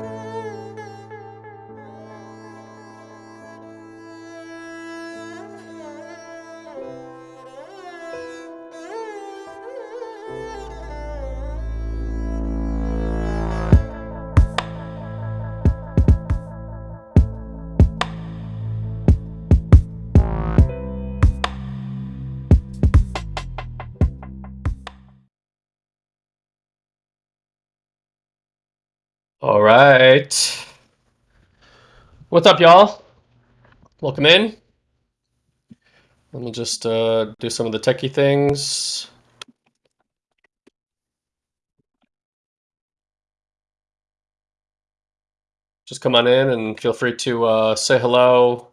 All What's up, y'all? Welcome in. Let me just uh, do some of the techie things. Just come on in and feel free to uh, say hello,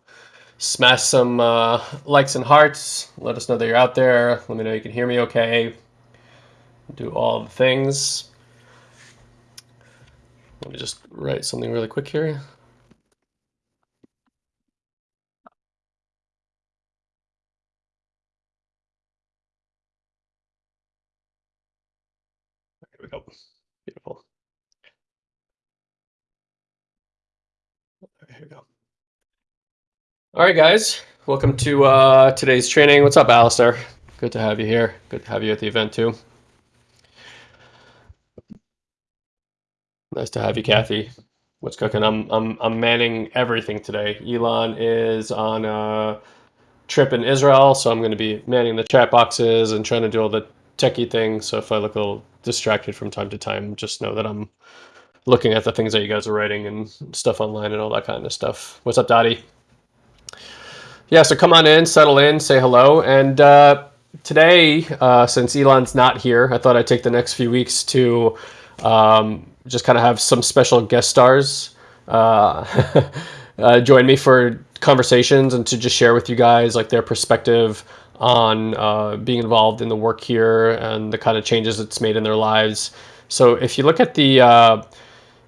smash some uh, likes and hearts. Let us know that you're out there. Let me know you can hear me okay. Do all the things. Let me just write something really quick here. We go. Beautiful. Here we go. All right, guys. Welcome to uh, today's training. What's up, Alistair? Good to have you here. Good to have you at the event, too. Nice to have you, Kathy. What's cooking? I'm I'm I'm manning everything today. Elon is on a trip in Israel, so I'm going to be manning the chat boxes and trying to do all the techie things. So if I look a little distracted from time to time, just know that I'm looking at the things that you guys are writing and stuff online and all that kind of stuff. What's up, Dottie? Yeah, so come on in, settle in, say hello, and uh, today, uh, since Elon's not here, I thought I'd take the next few weeks to um, just kind of have some special guest stars uh, uh, join me for conversations and to just share with you guys like their perspective on uh, being involved in the work here and the kind of changes it's made in their lives. So if you look at the uh,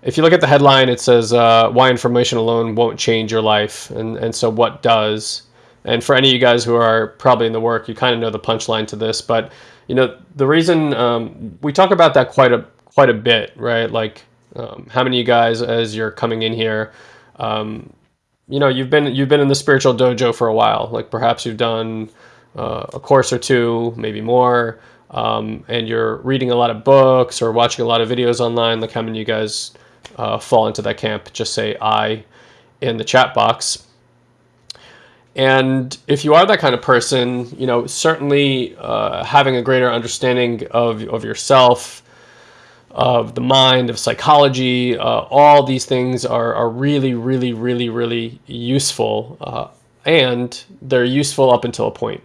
if you look at the headline, it says uh, why information alone won't change your life, and and so what does? And for any of you guys who are probably in the work, you kind of know the punchline to this, but you know the reason um, we talk about that quite a quite a bit, right? Like um, how many of you guys, as you're coming in here, um, you know, you've been you've been in the spiritual dojo for a while. Like perhaps you've done uh, a course or two, maybe more, um, and you're reading a lot of books or watching a lot of videos online. Like how many of you guys uh, fall into that camp? Just say I in the chat box. And if you are that kind of person, you know, certainly uh, having a greater understanding of, of yourself, of the mind, of psychology, uh, all these things are, are really, really, really, really useful. Uh, and they're useful up until a point.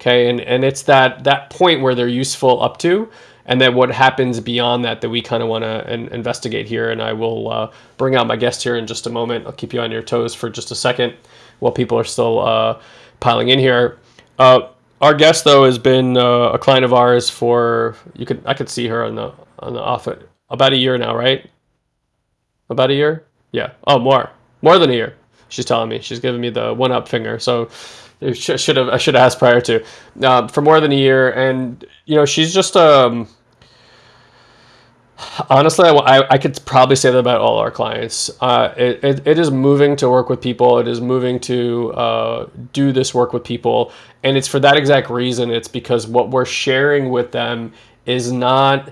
Okay, and, and it's that, that point where they're useful up to, and then what happens beyond that that we kind of want to investigate here. And I will uh, bring out my guest here in just a moment. I'll keep you on your toes for just a second while people are still uh, piling in here. Uh, our guest though has been uh, a client of ours for you could I could see her on the on the off about a year now, right? About a year? Yeah. Oh, more, more than a year. She's telling me. She's giving me the one up finger. So should have I should have asked prior to uh, for more than a year, and you know she's just um. Honestly, I, I could probably say that about all our clients. Uh, it, it, it is moving to work with people. It is moving to uh, do this work with people. And it's for that exact reason. It's because what we're sharing with them is not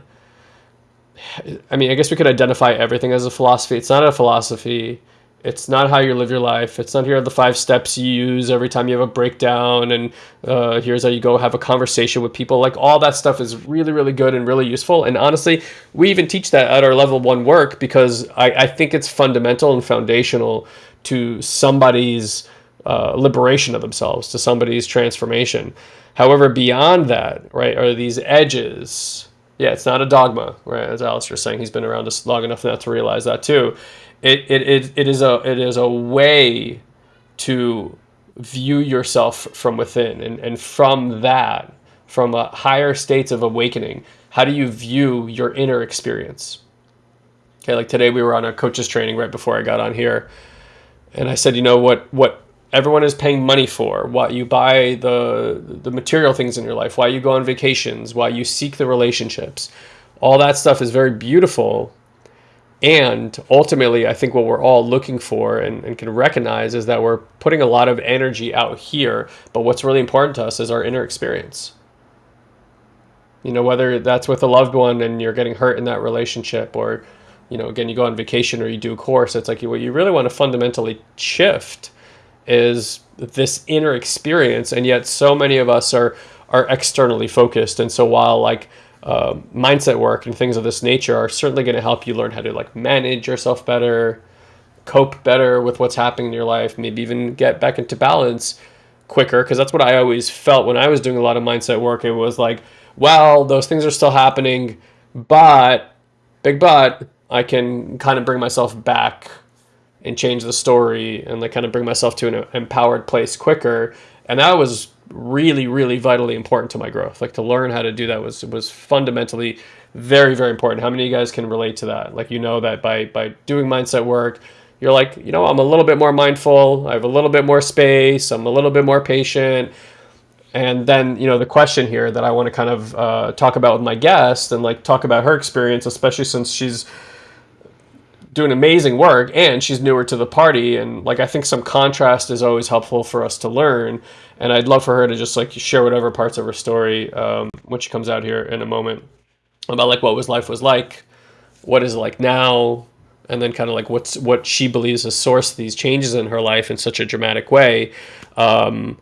I mean, I guess we could identify everything as a philosophy. It's not a philosophy. It's not how you live your life. It's not here are the five steps you use every time you have a breakdown, and uh, here's how you go have a conversation with people. Like all that stuff is really, really good and really useful. And honestly, we even teach that at our level one work because I, I think it's fundamental and foundational to somebody's uh, liberation of themselves, to somebody's transformation. However, beyond that, right, are these edges yeah, it's not a dogma, right? As Alistair's saying, he's been around us long enough now to realize that too. It, it, it, it is a it is a way to view yourself from within, and and from that, from a higher states of awakening, how do you view your inner experience? Okay, like today we were on a coaches training right before I got on here, and I said, you know what what everyone is paying money for, why you buy the the material things in your life, why you go on vacations, why you seek the relationships. All that stuff is very beautiful. And ultimately, I think what we're all looking for and, and, can recognize is that we're putting a lot of energy out here. But what's really important to us is our inner experience. You know, whether that's with a loved one and you're getting hurt in that relationship, or, you know, again, you go on vacation or you do a course, it's like what you really want to fundamentally shift is this inner experience. And yet, so many of us are are externally focused. And so while like uh, mindset work and things of this nature are certainly going to help you learn how to like manage yourself better, cope better with what's happening in your life, maybe even get back into balance quicker. Because that's what I always felt when I was doing a lot of mindset work. It was like, well, those things are still happening, but big but I can kind of bring myself back and change the story and like kind of bring myself to an empowered place quicker. And that was really, really vitally important to my growth. Like to learn how to do that was was fundamentally very, very important. How many of you guys can relate to that? Like you know that by by doing mindset work, you're like, you know, I'm a little bit more mindful, I have a little bit more space, I'm a little bit more patient. And then, you know, the question here that I want to kind of uh, talk about with my guest and like talk about her experience, especially since she's doing amazing work and she's newer to the party and like I think some contrast is always helpful for us to learn and I'd love for her to just like share whatever parts of her story um, when she comes out here in a moment about like what was life was like, what is it like now, and then kind of like what's what she believes has sourced these changes in her life in such a dramatic way. Um,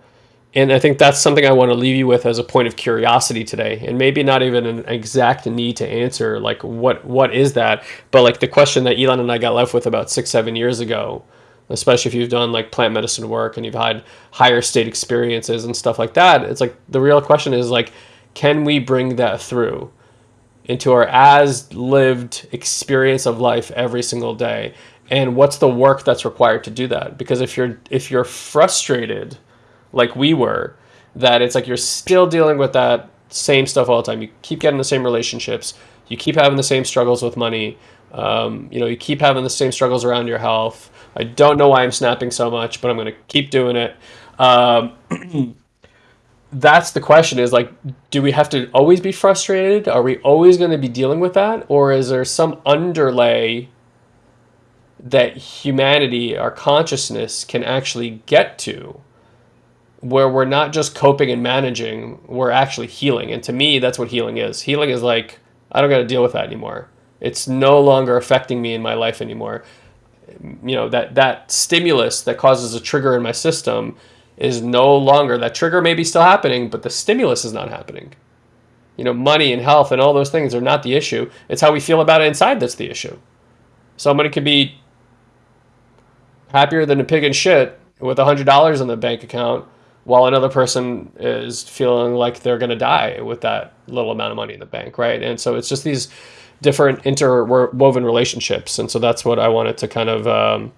and I think that's something I want to leave you with as a point of curiosity today, and maybe not even an exact need to answer like what what is that, but like the question that Elon and I got left with about six seven years ago especially if you've done like plant medicine work and you've had higher state experiences and stuff like that it's like the real question is like can we bring that through into our as lived experience of life every single day? And what's the work that's required to do that? Because if you're if you're frustrated like we were that it's like you're still dealing with that same stuff all the time you keep getting the same relationships you keep having the same struggles with money um, you know you keep having the same struggles around your health I don't know why I'm snapping so much, but I'm going to keep doing it. Um, that's the question is like, do we have to always be frustrated? Are we always going to be dealing with that? Or is there some underlay that humanity, our consciousness, can actually get to where we're not just coping and managing, we're actually healing? And to me, that's what healing is. Healing is like, I don't got to deal with that anymore. It's no longer affecting me in my life anymore you know that that stimulus that causes a trigger in my system is no longer that trigger may be still happening but the stimulus is not happening you know money and health and all those things are not the issue it's how we feel about it inside that's the issue somebody could be happier than a pig in shit with a hundred dollars in the bank account while another person is feeling like they're going to die with that little amount of money in the bank right and so it's just these different interwoven relationships. And so that's what I wanted to kind of um,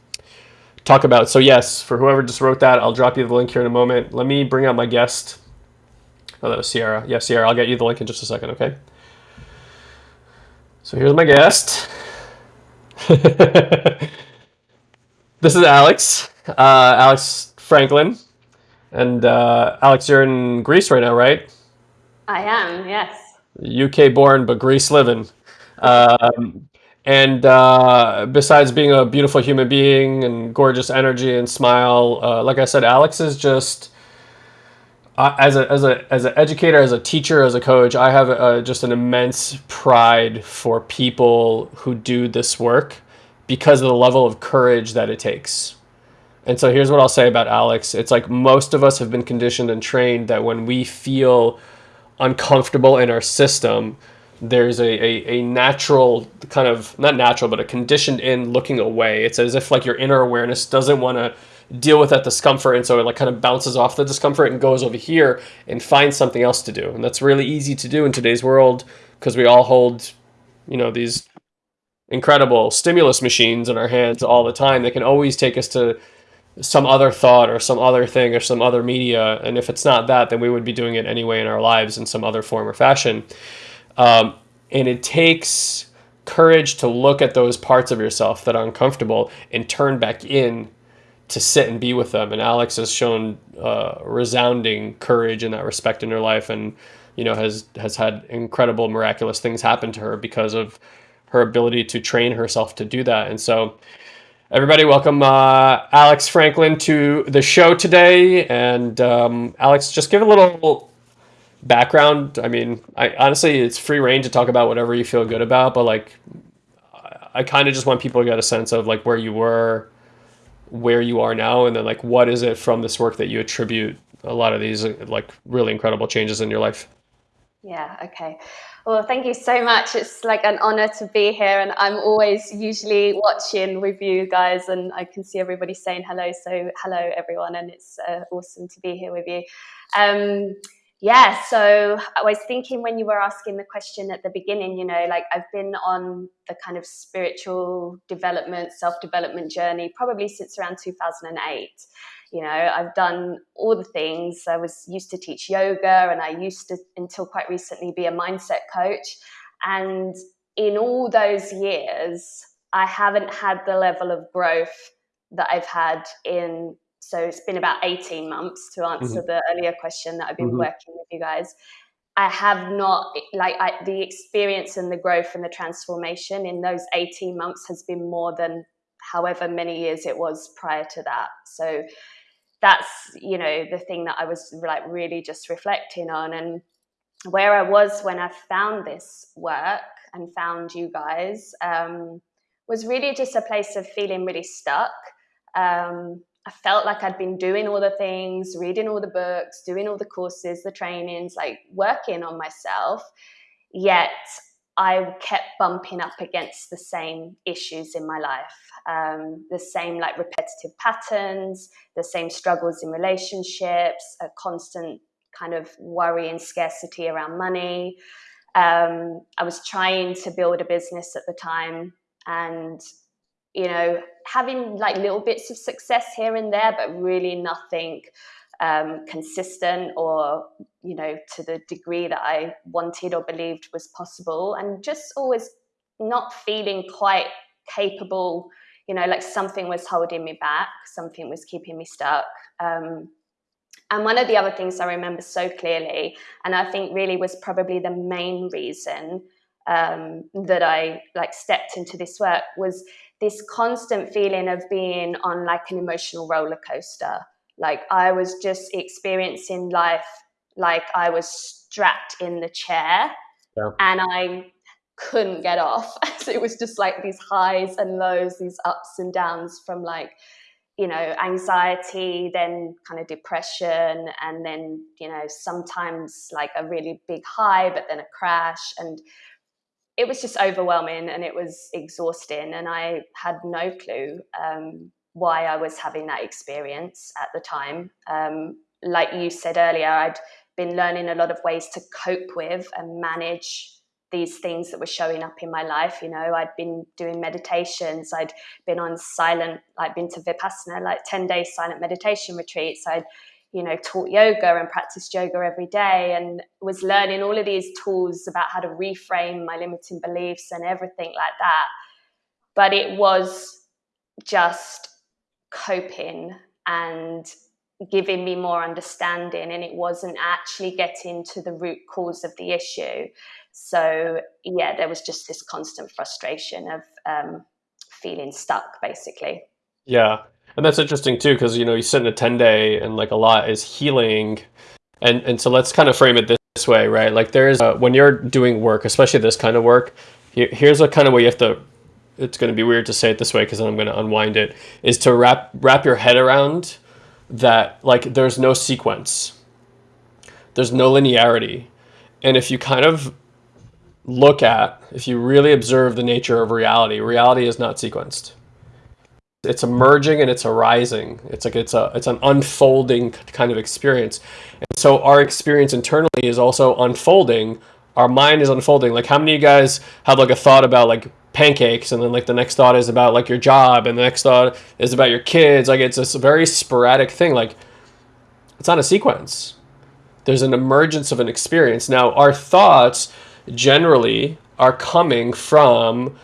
talk about. So yes, for whoever just wrote that, I'll drop you the link here in a moment. Let me bring out my guest. Oh, that was Sierra. Yeah, Sierra, I'll get you the link in just a second, okay? So here's my guest. this is Alex, uh, Alex Franklin. And uh, Alex, you're in Greece right now, right? I am, yes. UK born, but Greece living. Um, and uh, besides being a beautiful human being and gorgeous energy and smile, uh, like I said, Alex is just uh, as a as a as an educator, as a teacher, as a coach. I have uh, just an immense pride for people who do this work because of the level of courage that it takes. And so here's what I'll say about Alex. It's like most of us have been conditioned and trained that when we feel uncomfortable in our system, there's a, a, a natural kind of not natural but a conditioned in looking away it's as if like your inner awareness doesn't want to deal with that discomfort and so it like kind of bounces off the discomfort and goes over here and finds something else to do and that's really easy to do in today's world because we all hold you know these incredible stimulus machines in our hands all the time they can always take us to some other thought or some other thing or some other media and if it's not that then we would be doing it anyway in our lives in some other form or fashion um, and it takes courage to look at those parts of yourself that are uncomfortable and turn back in to sit and be with them. And Alex has shown uh, resounding courage in that respect in her life, and you know has has had incredible miraculous things happen to her because of her ability to train herself to do that. And so, everybody, welcome uh, Alex Franklin to the show today. And um, Alex, just give a little background. I mean, I honestly, it's free reign to talk about whatever you feel good about, but like, I kind of just want people to get a sense of like where you were, where you are now, and then like what is it from this work that you attribute a lot of these like really incredible changes in your life. Yeah, okay. Well, thank you so much. It's like an honor to be here, and I'm always usually watching with you guys, and I can see everybody saying hello. So, hello, everyone, and it's uh, awesome to be here with you. Um, yeah, so I was thinking when you were asking the question at the beginning, you know, like I've been on the kind of spiritual development, self development journey probably since around 2008 you know i've done all the things i was used to teach yoga and i used to until quite recently be a mindset coach and in all those years i haven't had the level of growth that i've had in so it's been about 18 months to answer mm-hmm. the earlier question that i've been mm-hmm. working with you guys i have not like I, the experience and the growth and the transformation in those 18 months has been more than however many years it was prior to that so that's you know the thing that I was like really just reflecting on and where I was when I found this work and found you guys um, was really just a place of feeling really stuck. Um, I felt like I'd been doing all the things, reading all the books, doing all the courses, the trainings, like working on myself. Yet I kept bumping up against the same issues in my life, um, the same like repetitive patterns, the same struggles in relationships, a constant kind of worry and scarcity around money. Um, I was trying to build a business at the time and, you know, having like little bits of success here and there, but really nothing um, consistent or you know to the degree that I wanted or believed was possible, and just always not feeling quite capable. You know, like something was holding me back, something was keeping me stuck. Um, and one of the other things I remember so clearly, and I think really was probably the main reason um, that I like stepped into this work was this constant feeling of being on like an emotional roller coaster. Like I was just experiencing life like I was strapped in the chair yeah. and I couldn't get off. so it was just like these highs and lows, these ups and downs from like, you know, anxiety, then kind of depression, and then, you know, sometimes like a really big high, but then a crash. And it was just overwhelming and it was exhausting. And I had no clue um, why I was having that experience at the time. Um, like you said earlier, I'd been learning a lot of ways to cope with and manage these things that were showing up in my life. You know, I'd been doing meditations, I'd been on silent, like been to Vipassana, like 10 day silent meditation retreats. I'd, you know, taught yoga and practiced yoga every day and was learning all of these tools about how to reframe my limiting beliefs and everything like that. But it was just coping and giving me more understanding and it wasn't actually getting to the root cause of the issue. So yeah there was just this constant frustration of um, feeling stuck basically. Yeah and that's interesting too because you know you sit in a 10 day and like a lot is healing. And and so let's kind of frame it this way right? Like there's uh, when you're doing work especially this kind of work here's a kind of way you have to it's going to be weird to say it this way because I'm going to unwind it, is to wrap wrap your head around that like there's no sequence. There's no linearity. And if you kind of look at, if you really observe the nature of reality, reality is not sequenced. It's emerging and it's arising. It's like it's a it's an unfolding kind of experience. And so our experience internally is also unfolding. Our mind is unfolding. Like how many of you guys have like a thought about like pancakes and then like the next thought is about like your job and the next thought is about your kids? Like it's this very sporadic thing. Like it's not a sequence. There's an emergence of an experience. Now our thoughts generally are coming from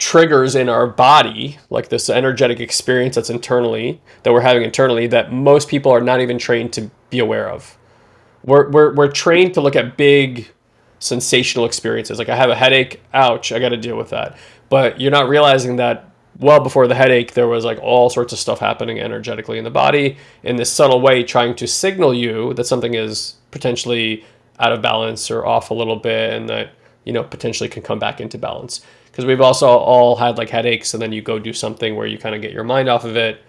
triggers in our body like this energetic experience that's internally that we're having internally that most people are not even trained to be aware of. We're, we're, we're trained to look at big sensational experiences. Like I have a headache, ouch, I got to deal with that. But you're not realizing that well before the headache, there was like all sorts of stuff happening energetically in the body in this subtle way, trying to signal you that something is potentially out of balance or off a little bit and that, you know, potentially can come back into balance. Because we've also all had like headaches and then you go do something where you kind of get your mind off of it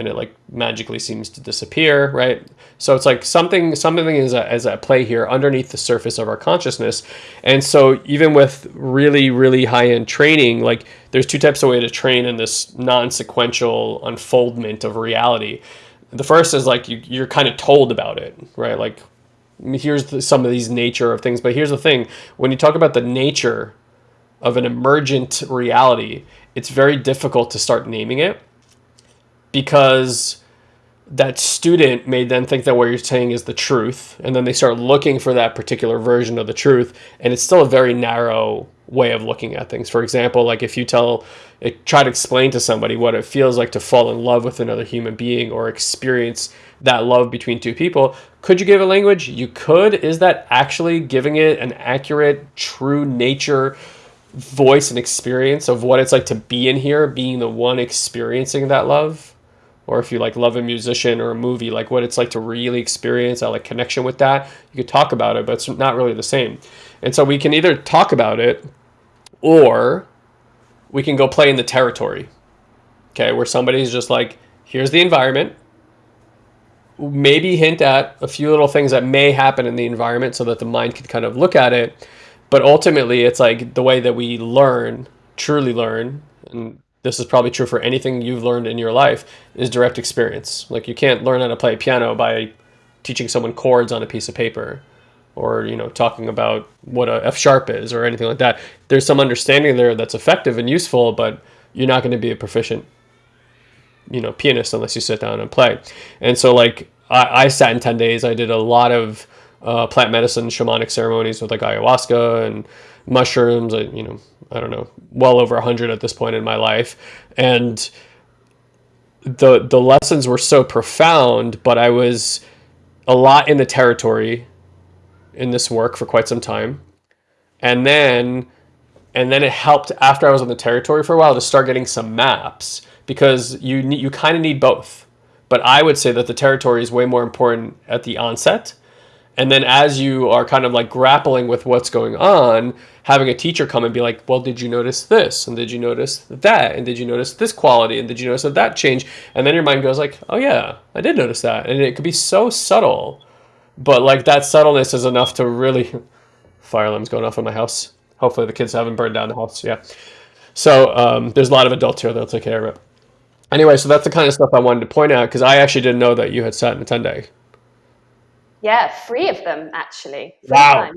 and it like magically seems to disappear, right? So it's like something something is at, is at play here underneath the surface of our consciousness. And so even with really really high end training, like there's two types of way to train in this non-sequential unfoldment of reality. The first is like you, you're kind of told about it, right? Like here's the, some of these nature of things, but here's the thing: when you talk about the nature of an emergent reality, it's very difficult to start naming it because that student may then think that what you're saying is the truth and then they start looking for that particular version of the truth and it's still a very narrow way of looking at things. For example like if you tell it try to explain to somebody what it feels like to fall in love with another human being or experience that love between two people could you give a language? You could. Is that actually giving it an accurate true nature voice and experience of what it's like to be in here being the one experiencing that love or if you like love a musician or a movie, like what it's like to really experience that like connection with that, you could talk about it, but it's not really the same. And so we can either talk about it or we can go play in the territory. Okay, where somebody's just like, here's the environment. Maybe hint at a few little things that may happen in the environment so that the mind can kind of look at it. But ultimately, it's like the way that we learn, truly learn, and this is probably true for anything you've learned in your life is direct experience. Like you can't learn how to play piano by teaching someone chords on a piece of paper or you know talking about what a f sharp is or anything like that. There's some understanding there that's effective and useful but you're not going to be a proficient you know pianist unless you sit down and play. And so like i, I sat in 10 days. I did a lot of uh, plant medicine shamanic ceremonies with like ayahuasca and mushrooms you know I don't know, well over 100 at this point in my life. And the the lessons were so profound, but I was a lot in the territory in this work for quite some time. And then and then it helped after I was on the territory for a while to start getting some maps because you you kind of need both. But I would say that the territory is way more important at the onset and then as you are kind of like grappling with what's going on, having a teacher come and be like, well, did you notice this? And did you notice that? And did you notice this quality? And did you notice that that change? And then your mind goes like, oh yeah, I did notice that. And it could be so subtle, but like that subtleness is enough to really, fire alarms going off in my house. Hopefully the kids haven't burned down the house. Yeah. So um, there's a lot of adults here that'll take care of it. Anyway, so that's the kind of stuff I wanted to point out because I actually didn't know that you had sat in a 10 day. Yeah, three of them actually. Wow.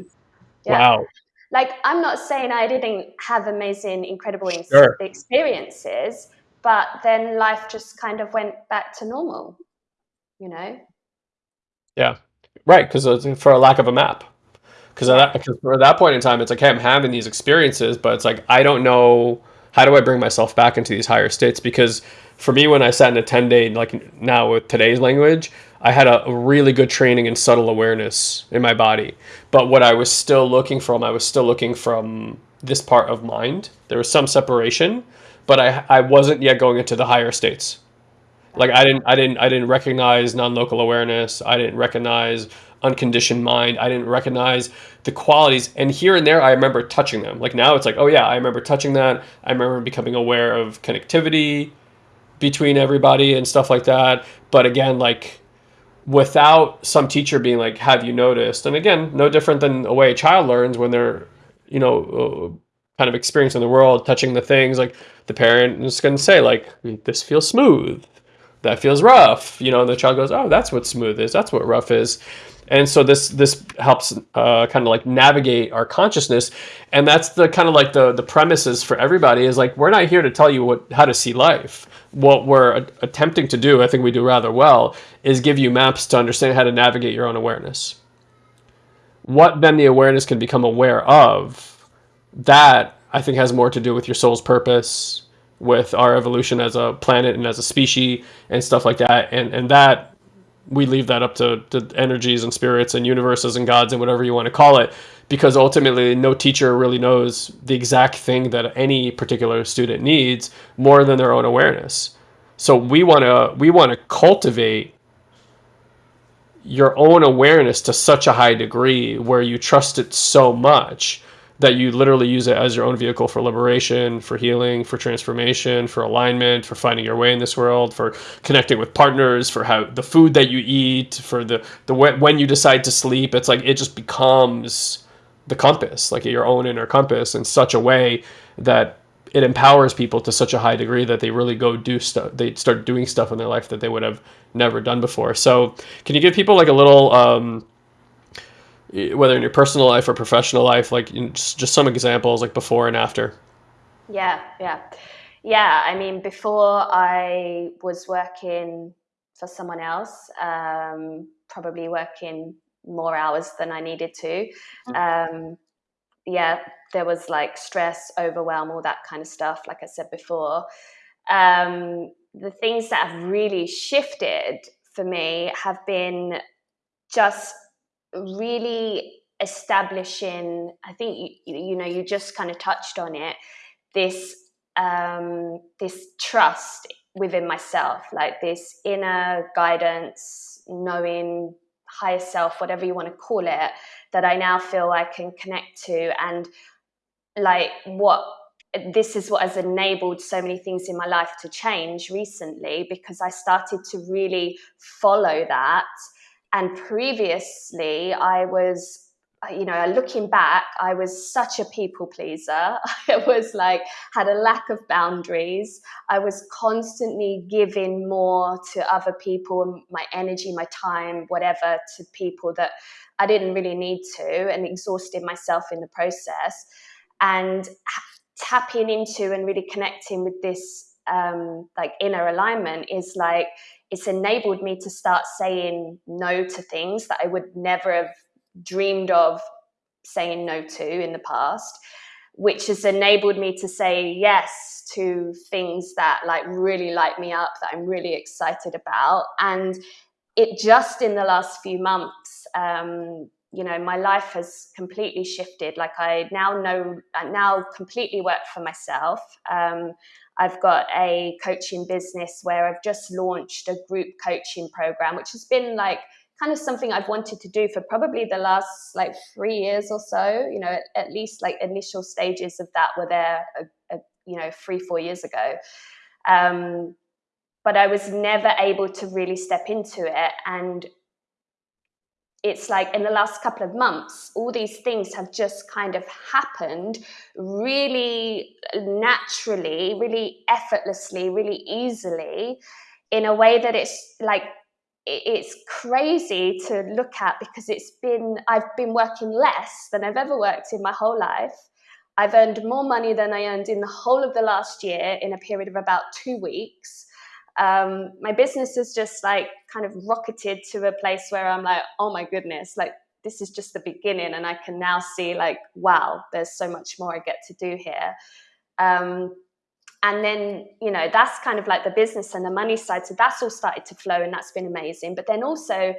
Yeah. Wow. Like, I'm not saying I didn't have amazing, incredible sure. experiences, but then life just kind of went back to normal, you know? Yeah. Right. Because for a lack of a map. Because at, that, at that point in time, it's like, hey, I'm having these experiences, but it's like, I don't know how do I bring myself back into these higher states? Because for me, when I sat in a 10 day, like now with today's language, I had a, really good training in subtle awareness in my body. But what I was still looking from, I was still looking from this part of mind. There was some separation, but I, I wasn't yet going into the higher states. Like I didn't, I didn't, I didn't recognize non-local awareness. I didn't recognize unconditioned mind. I didn't recognize the qualities. And here and there, I remember touching them. Like now it's like, oh yeah, I remember touching that. I remember becoming aware of connectivity between everybody and stuff like that. But again, like without some teacher being like, "Have you noticed?" And again, no different than a way a child learns when they're, you know, uh, kind of experiencing the world, touching the things. Like the parent is going to say, like, "This feels smooth," that feels rough. You know, and the child goes, "Oh, that's what smooth is. That's what rough is." And so this this helps uh, kind of like navigate our consciousness, and that's the kind of like the the premises for everybody is like we're not here to tell you what how to see life what we're attempting to do, I think we do rather well, is give you maps to understand how to navigate your own awareness. What then the awareness can become aware of, that I think has more to do with your soul's purpose, with our evolution as a planet and as a species and stuff like that. And, and that we leave that up to, to energies and spirits and universes and gods and whatever you want to call it because ultimately no teacher really knows the exact thing that any particular student needs more than their own awareness. So we want to we want to cultivate your own awareness to such a high degree where you trust it so much that you literally use it as your own vehicle for liberation, for healing, for transformation, for alignment, for finding your way in this world, for connecting with partners, for how the food that you eat, for the the when you decide to sleep. It's like it just becomes the compass, like your own inner compass, in such a way that it empowers people to such a high degree that they really go do stuff. They start doing stuff in their life that they would have never done before. So, can you give people like a little? Um, whether in your personal life or professional life, like just, just some examples, like before and after. Yeah, yeah, yeah. I mean, before I was working for someone else, um, probably working more hours than I needed to. Mm-hmm. Um, yeah, there was like stress, overwhelm, all that kind of stuff. Like I said before, um, the things that have really shifted for me have been just really establishing i think you, you know you just kind of touched on it this um, this trust within myself like this inner guidance knowing higher self whatever you want to call it that i now feel i can connect to and like what this is what has enabled so many things in my life to change recently because i started to really follow that. And previously, I was, you know, looking back, I was such a people pleaser. I was like, had a lack of boundaries. I was constantly giving more to other people, my energy, my time, whatever, to people that I didn't really need to, and exhausted myself in the process. And tapping into and really connecting with this um, like inner alignment is like it's enabled me to start saying no to things that I would never have dreamed of saying no to in the past which has enabled me to say yes to things that like really light me up that i'm really excited about. And it just in the last few months um, you know my life has completely shifted. Like i now know i now completely work for myself. Um, I've got a coaching business where I've just launched a group coaching program, which has been like kind of something I've wanted to do for probably the last like three years or so. You know, at, at least like initial stages of that were there, a, a, you know, three, four years ago. Um, but I was never able to really step into it. And it's like in the last couple of months, all these things have just kind of happened really naturally, really effortlessly, really easily, in a way that it's like it's crazy to look at because it's been I've been working less than I've ever worked in my whole life. I've earned more money than I earned in the whole of the last year in a period of about two weeks um, my business has just like kind of rocketed to a place where I'm like, oh my goodness, like this is just the beginning, and I can now see like, wow, there's so much more I get to do here. Um, and then you know that's kind of like the business and the money side so that's all started to flow and that's been amazing but then also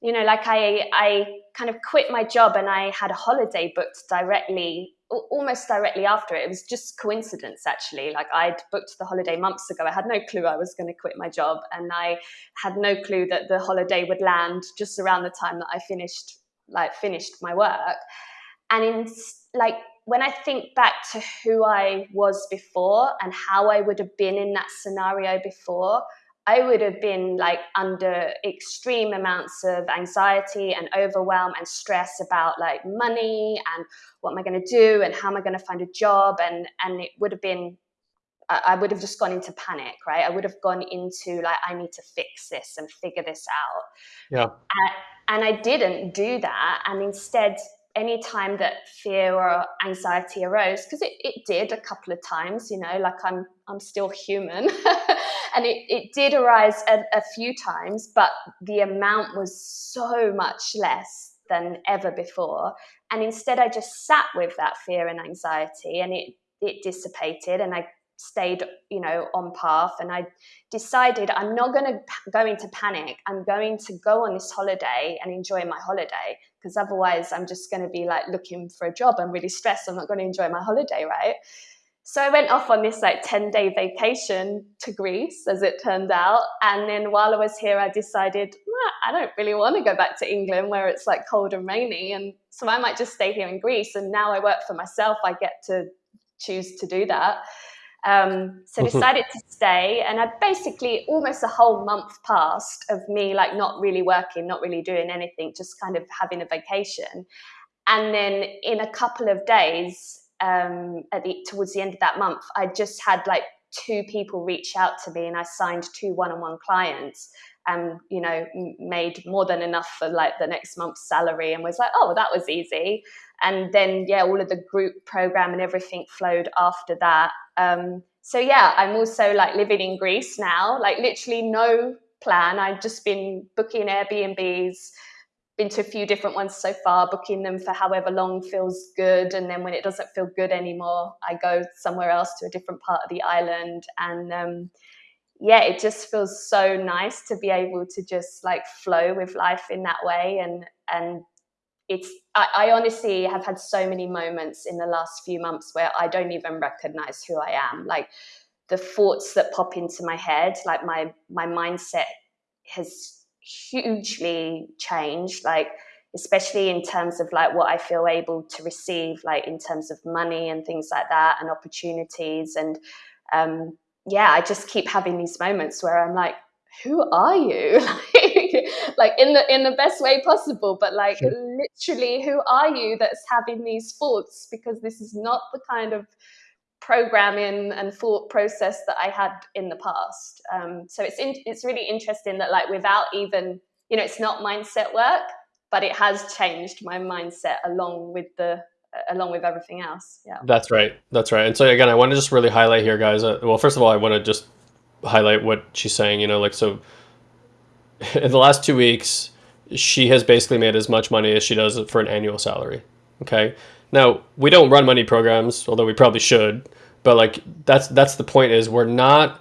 you know like i i kind of quit my job and i had a holiday booked directly almost directly after it. It was just coincidence, actually. Like I'd booked the holiday months ago. I had no clue I was going to quit my job, and I had no clue that the holiday would land just around the time that I finished, like finished my work. And in like when I think back to who I was before and how I would have been in that scenario before, I would have been like under extreme amounts of anxiety and overwhelm and stress about like money and what am I going to do and how am I going to find a job and and it would have been I would have just gone into panic, right? I would have gone into like I need to fix this and figure this out. Yeah. And, and I didn't do that, and instead anytime that fear or anxiety arose because it, it did a couple of times you know like i'm i'm still human. And it, it did arise a, a few times but the amount was so much less than ever before. And instead i just sat with that fear and anxiety and it it dissipated and i stayed you know on path. And i decided i'm not going to go into panic. I'm going to go on this holiday and enjoy my holiday because otherwise I'm just going to be like looking for a job. I'm really stressed. I'm not going to enjoy my holiday, right? So I went off on this like 10 day vacation to Greece, as it turned out. And then while I was here, I decided, I don't really want to go back to England where it's like cold and rainy. And so I might just stay here in Greece. And now I work for myself, I get to choose to do that. Um, so decided to stay, and I basically almost a whole month passed of me like not really working, not really doing anything, just kind of having a vacation. And then in a couple of days, um, at the towards the end of that month, I just had like two people reach out to me, and I signed two one-on-one clients and you know made more than enough for like the next month's salary and was like oh that was easy. And then yeah all of the group program and everything flowed after that. Um, so yeah i'm also like living in greece now like literally no plan. I've just been booking airbnbs been to a few different ones so far booking them for however long feels good and then when it doesn't feel good anymore i go somewhere else to a different part of the island. And um, yeah, it just feels so nice to be able to just like flow with life in that way. And and it's I, I, honestly have had so many moments in the last few months where I don't even recognize who I am. Like the thoughts that pop into my head, like my my mindset has hugely changed. Like especially in terms of like what I feel able to receive, like in terms of money and things like that, and opportunities and um, yeah, I just keep having these moments where I'm like, who are you? like, in the in the best way possible, but like sure. literally, who are you that's having these thoughts? Because this is not the kind of programming and thought process that I had in the past. Um, so it's in, it's really interesting that like without even you know it's not mindset work, but it has changed my mindset along with the along with everything else. Yeah. That's right. That's right. And so again, I want to just really highlight here, guys. Uh, well, first of all, I want to just highlight what she's saying. You know, like so. In the last two weeks, she has basically made as much money as she does for an annual salary. Okay. Now we don't run money programs, although we probably should. But like that's that's the point is we're not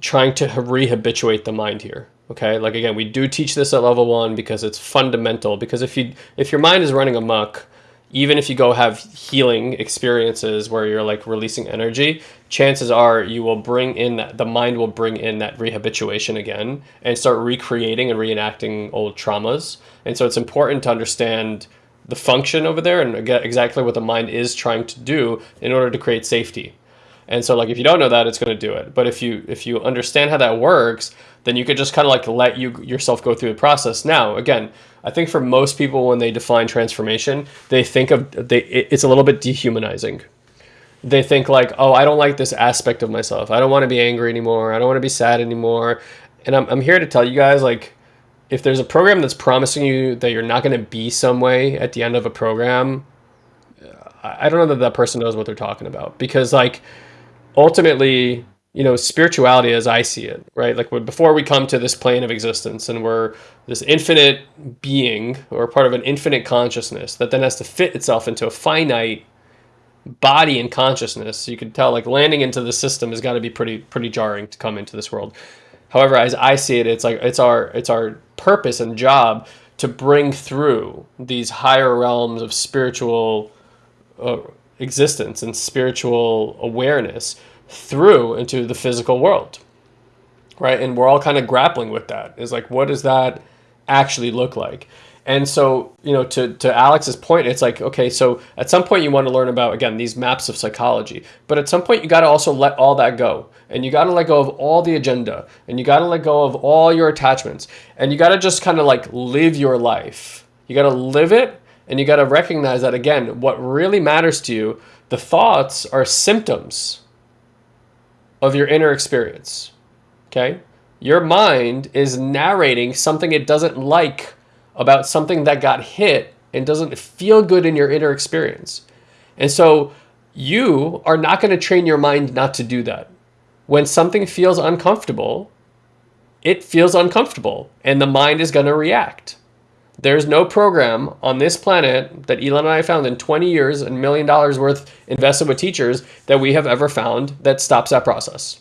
trying to rehabituate the mind here okay like again we do teach this at level one because it's fundamental because if you if your mind is running amok even if you go have healing experiences where you're like releasing energy, chances are you will bring in that the mind will bring in that rehabituation again and start recreating and reenacting old traumas. And so it's important to understand the function over there and get exactly what the mind is trying to do in order to create safety. And so like if you don't know that, it's going to do it. But if you if you understand how that works, then you could just kind of like let you yourself go through the process. Now, again, I think for most people when they define transformation, they think of they it's a little bit dehumanizing. They think like, "Oh, I don't like this aspect of myself. I don't want to be angry anymore. I don't want to be sad anymore." And I'm I'm here to tell you guys like if there's a program that's promising you that you're not going to be some way at the end of a program, I don't know that that person knows what they're talking about because like ultimately, you know, spirituality as I see it, right? Like before we come to this plane of existence and we're this infinite being or part of an infinite consciousness that then has to fit itself into a finite body and consciousness. So you can tell like landing into the system has got to be pretty pretty jarring to come into this world. However, as I see it, it's like it's our it's our purpose and job to bring through these higher realms of spiritual uh, existence and spiritual awareness through into the physical world right? And we're all kind of grappling with that. Is like what does that actually look like? And so you know to, to alex's point it's like okay so at some point you want to learn about again these maps of psychology but at some point you got to also let all that go. And you got to let go of all the agenda and you got to let go of all your attachments and you got to just kind of like live your life. You got to live it and you got to recognize that again, what really matters to you, the thoughts are symptoms of your inner experience. Okay? Your mind is narrating something it doesn't like about something that got hit and doesn't feel good in your inner experience. And so you are not going to train your mind not to do that. When something feels uncomfortable, it feels uncomfortable and the mind is going to react. There's no program on this planet that Elon and I found in 20 years and million dollars worth invested with teachers that we have ever found that stops that process.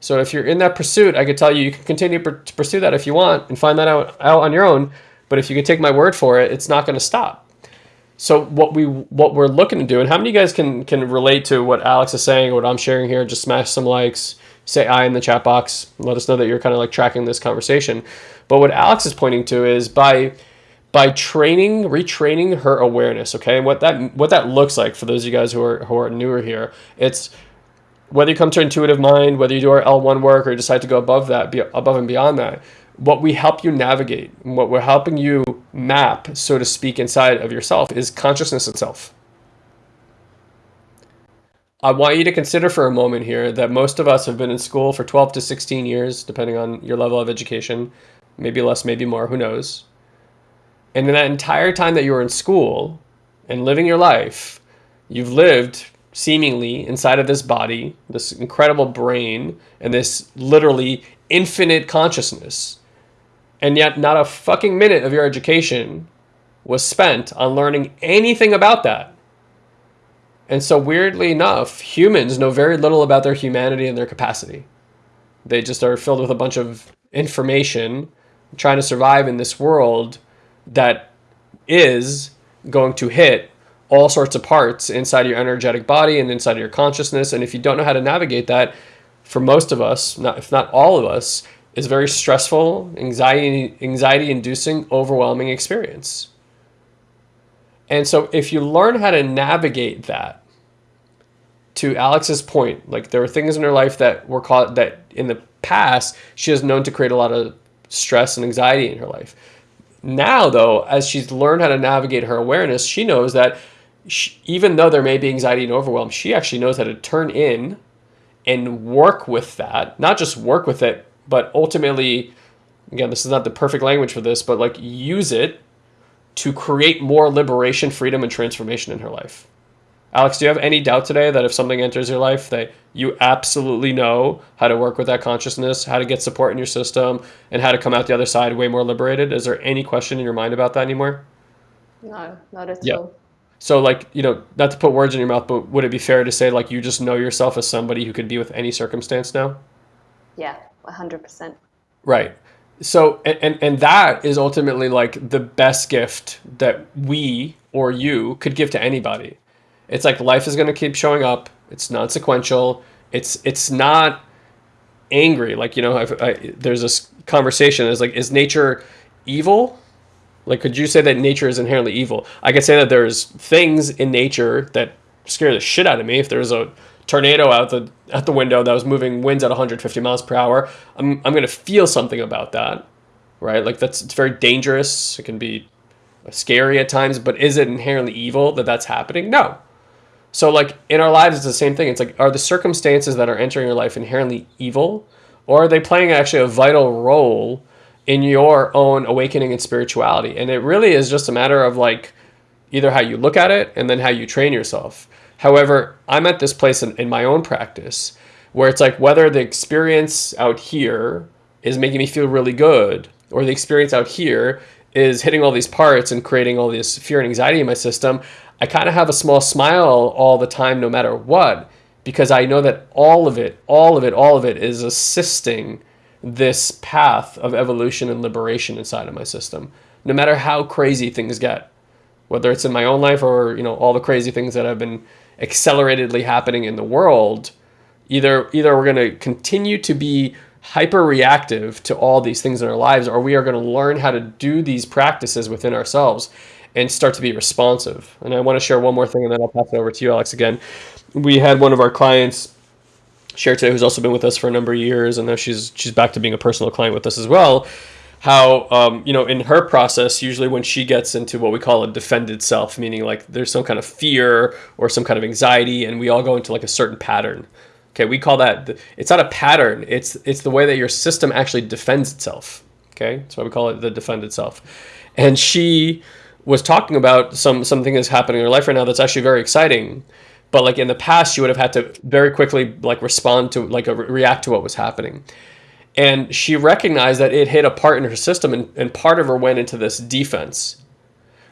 So if you're in that pursuit, I could tell you you can continue to pursue that if you want and find that out, out on your own. But if you could take my word for it, it's not going to stop. So what we what we're looking to do, and how many of you guys can can relate to what Alex is saying, what I'm sharing here? Just smash some likes, say I in the chat box. Let us know that you're kind of like tracking this conversation. But what Alex is pointing to is by by training, retraining her awareness. Okay, and what that what that looks like for those of you guys who are who are newer here, it's whether you come to intuitive mind, whether you do our L1 work or decide to go above that, be above and beyond that, what we help you navigate, what we're helping you map, so to speak, inside of yourself is consciousness itself. I want you to consider for a moment here that most of us have been in school for 12 to 16 years, depending on your level of education, maybe less, maybe more, who knows. And in that entire time that you were in school and living your life, you've lived seemingly inside of this body, this incredible brain, and this literally infinite consciousness. And yet, not a fucking minute of your education was spent on learning anything about that. And so, weirdly enough, humans know very little about their humanity and their capacity. They just are filled with a bunch of information trying to survive in this world that is going to hit all sorts of parts inside your energetic body and inside of your consciousness. And if you don't know how to navigate that, for most of us, not, if not all of us, is very stressful, anxiety, anxiety inducing, overwhelming experience. And so if you learn how to navigate that, to Alex's point, like there are things in her life that were caught that in the past she has known to create a lot of stress and anxiety in her life. Now, though, as she's learned how to navigate her awareness, she knows that she, even though there may be anxiety and overwhelm, she actually knows how to turn in and work with that. Not just work with it, but ultimately, again, this is not the perfect language for this, but like use it to create more liberation, freedom, and transformation in her life. Alex, do you have any doubt today that if something enters your life that you absolutely know how to work with that consciousness, how to get support in your system, and how to come out the other side way more liberated? Is there any question in your mind about that anymore? No, not at Yeah. all. So like, you know, not to put words in your mouth, but would it be fair to say like you just know yourself as somebody who could be with any circumstance now? Yeah, 100%. Right. So and, and and that is ultimately like the best gift that we or you could give to anybody. It's like life is going to keep showing up. It's non-sequential. It's it's not angry. Like you know, I've, I, there's this conversation. Is like, is nature evil? Like, could you say that nature is inherently evil? I could say that there's things in nature that scare the shit out of me. If there's a tornado out the out the window that was moving winds at 150 miles per hour, I'm I'm gonna feel something about that, right? Like that's it's very dangerous. It can be scary at times, but is it inherently evil that that's happening? No. So like in our lives, it's the same thing. It's like are the circumstances that are entering your life inherently evil, or are they playing actually a vital role in your own awakening and spirituality? And it really is just a matter of like either how you look at it and then how you train yourself. However, I'm at this place in, in my own practice where it's like whether the experience out here is making me feel really good or the experience out here is hitting all these parts and creating all this fear and anxiety in my system, I kind of have a small smile all the time, no matter what, because I know that all of it, all of it, all of it is assisting this path of evolution and liberation inside of my system, no matter how crazy things get, whether it's in my own life or you know all the crazy things that have been acceleratedly happening in the world. Either either we're going to continue to be hyper reactive to all these things in our lives, or we are going to learn how to do these practices within ourselves and start to be responsive. And I want to share one more thing, and then I'll pass it over to you, Alex. Again, we had one of our clients share today, who's also been with us for a number of years, and now she's she's back to being a personal client with us as well. How um, you know in her process, usually when she gets into what we call a defended self, meaning like there's some kind of fear or some kind of anxiety, and we all go into like a certain pattern. Okay, we call that it's not a pattern. It's it's the way that your system actually defends itself. Okay, that's why we call it the defended self. And she was talking about some something that's happening in her life right now that's actually very exciting but like in the past she would have had to very quickly like respond to like a, react to what was happening and she recognized that it hit a part in her system and, and part of her went into this defense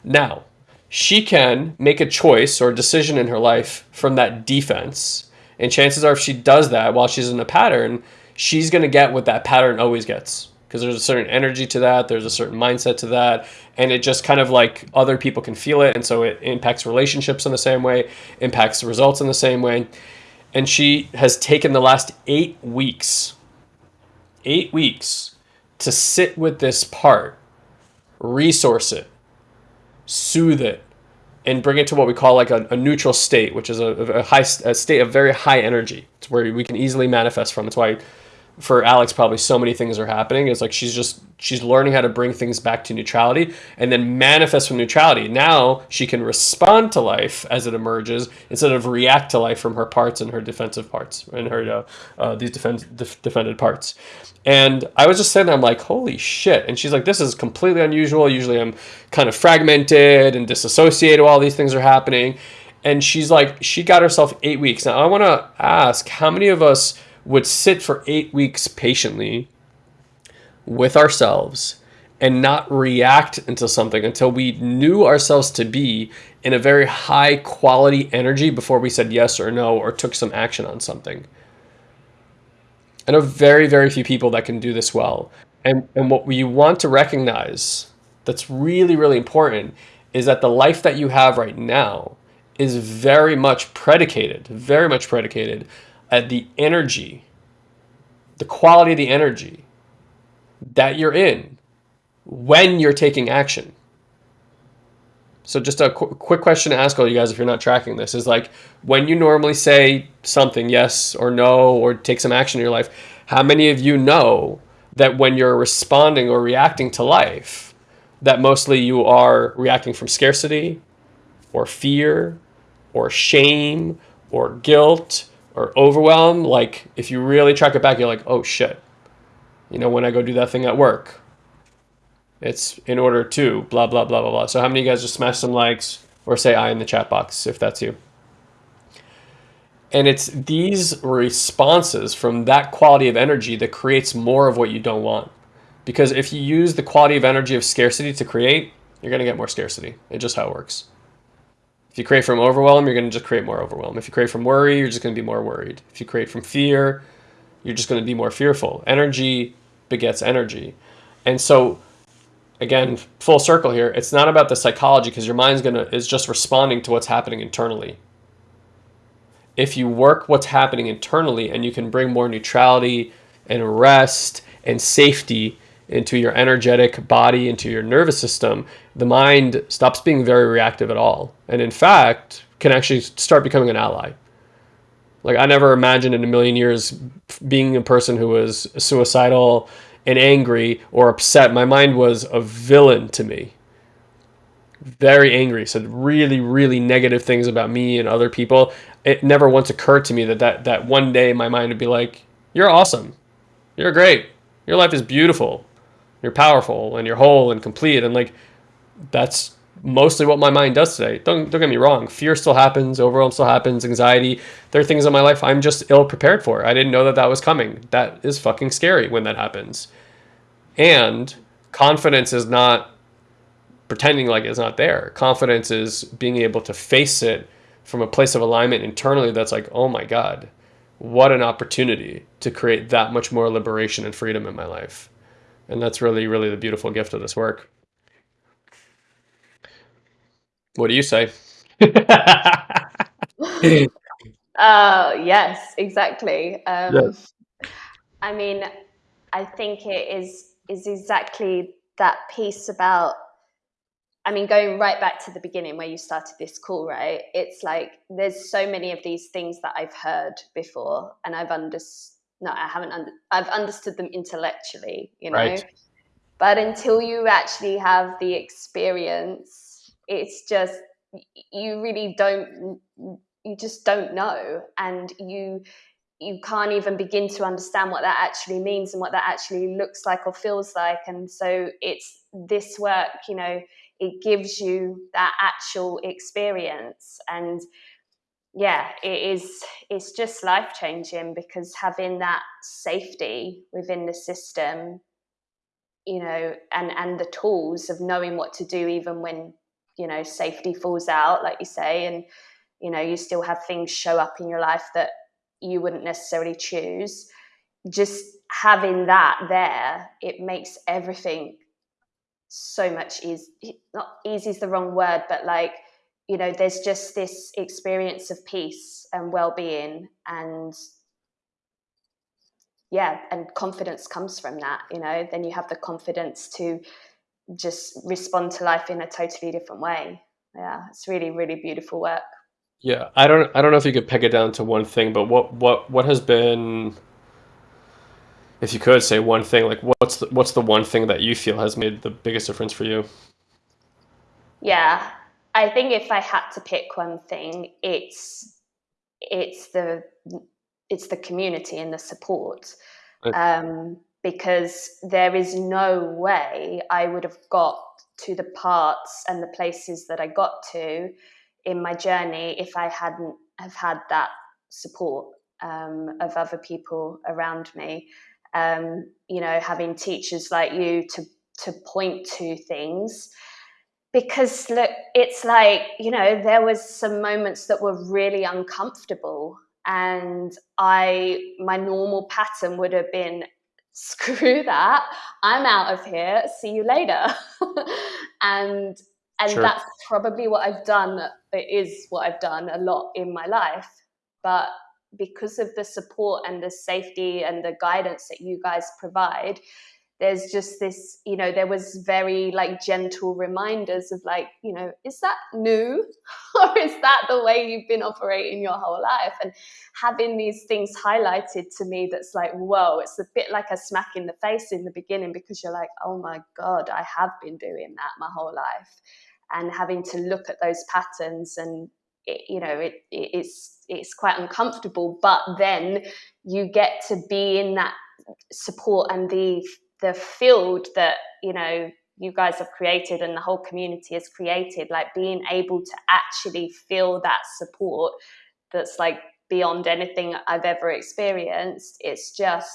now she can make a choice or decision in her life from that defense and chances are if she does that while she's in a pattern she's going to get what that pattern always gets because there's a certain energy to that, there's a certain mindset to that, and it just kind of like other people can feel it, and so it impacts relationships in the same way, impacts results in the same way. And she has taken the last eight weeks, eight weeks to sit with this part, resource it, soothe it, and bring it to what we call like a, a neutral state, which is a, a high a state of very high energy. It's where we can easily manifest from. It's why for Alex, probably so many things are happening. It's like she's just she's learning how to bring things back to neutrality and then manifest from neutrality. Now she can respond to life as it emerges instead of react to life from her parts and her defensive parts and her uh, uh, these defend, def, defended parts. And I was just sitting there, I'm like, holy shit. And she's like, this is completely unusual. Usually I'm kind of fragmented and disassociated while these things are happening. And she's like, she got herself eight weeks. Now I want to ask, how many of us would sit for eight weeks patiently with ourselves and not react into something until we knew ourselves to be in a very high quality energy before we said yes or no or took some action on something. I know very, very few people that can do this well. And, and what we want to recognize that's really, really important is that the life that you have right now is very much predicated, very much predicated at the energy, the quality of the energy that you're in when you're taking action. So just a qu quick question to ask all you guys if you're not tracking this is like when you normally say something yes or no or take some action in your life, how many of you know that when you're responding or reacting to life, that mostly you are reacting from scarcity or fear or shame or guilt or overwhelm, like if you really track it back, you're like, oh shit. You know, when I go do that thing at work, it's in order to blah, blah, blah, blah, blah. So how many of you guys just smash some likes or say I in the chat box if that's you? And it's these responses from that quality of energy that creates more of what you don't want. Because if you use the quality of energy of scarcity to create, you're going to get more scarcity. It's just how it works. If you create from overwhelm, you're going to just create more overwhelm. If you create from worry, you're just going to be more worried. If you create from fear, you're just going to be more fearful. Energy begets energy. And so again, full circle here, it's not about the psychology because your mind's going to is just responding to what's happening internally. If you work what's happening internally and you can bring more neutrality and rest and safety into your energetic body, into your nervous system, the mind stops being very reactive at all. And in fact, can actually start becoming an ally. Like I never imagined in a million years being a person who was suicidal and angry or upset. My mind was a villain to me. Very angry, said really, really negative things about me and other people. It never once occurred to me that that, that one day my mind would be like, you're awesome. You're great. Your life is beautiful you're powerful and you're whole and complete and like that's mostly what my mind does today. Don't, don't get me wrong. Fear still happens overwhelm still happens anxiety. There are things in my life i'm just ill prepared for. I didn't know that that was coming. That is fucking scary when that happens. And confidence is not pretending like it's not there. Confidence is being able to face it from a place of alignment internally that's like oh my god what an opportunity to create that much more liberation and freedom in my life and that's really, really the beautiful gift of this work. What do you say? uh, yes, exactly. Um, yes. I mean, I think it is is exactly that piece about I mean, going right back to the beginning where you started this call, right? It's like there's so many of these things that I've heard before and I've understood no, I haven't. Under, I've understood them intellectually, you know. Right. But until you actually have the experience, it's just you really don't. You just don't know, and you you can't even begin to understand what that actually means and what that actually looks like or feels like. And so it's this work, you know, it gives you that actual experience and yeah, it is. It's just life changing because having that safety within the system, you know, and and the tools of knowing what to do even when you know safety falls out, like you say, and you know you still have things show up in your life that you wouldn't necessarily choose. just having that there, it makes everything so much easy. Not easy is the wrong word, but like, you know, there's just this experience of peace and well being and yeah, and confidence comes from that, you know, then you have the confidence to just respond to life in a totally different way. Yeah, it's really, really beautiful work. Yeah, I don't I don't know if you could peg it down to one thing, but what what what has been if you could say one thing, like what's the, what's the one thing that you feel has made the biggest difference for you? Yeah, I think if I had to pick one thing, it's it's the it's the community and the support. Um, because there is no way I would have got to the parts and the places that I got to in my journey if I hadn't have had that support um, of other people around me. Um, you know, having teachers like you to to point to things because look it's like you know there was some moments that were really uncomfortable and i my normal pattern would have been screw that i'm out of here see you later and and sure. that's probably what i've done it is what i've done a lot in my life but because of the support and the safety and the guidance that you guys provide there's just this you know there was very like gentle reminders of like you know is that new? Or is that the way you've been operating your whole life? And having these things highlighted to me that's like whoa it's a bit like a smack in the face in the beginning because you're like oh my god i have been doing that my whole life. And having to look at those patterns and it, you know it, it's it's quite uncomfortable but then you get to be in that support and the the field that you know you guys have created and the whole community has created like being able to actually feel that support that's like beyond anything i've ever experienced it's just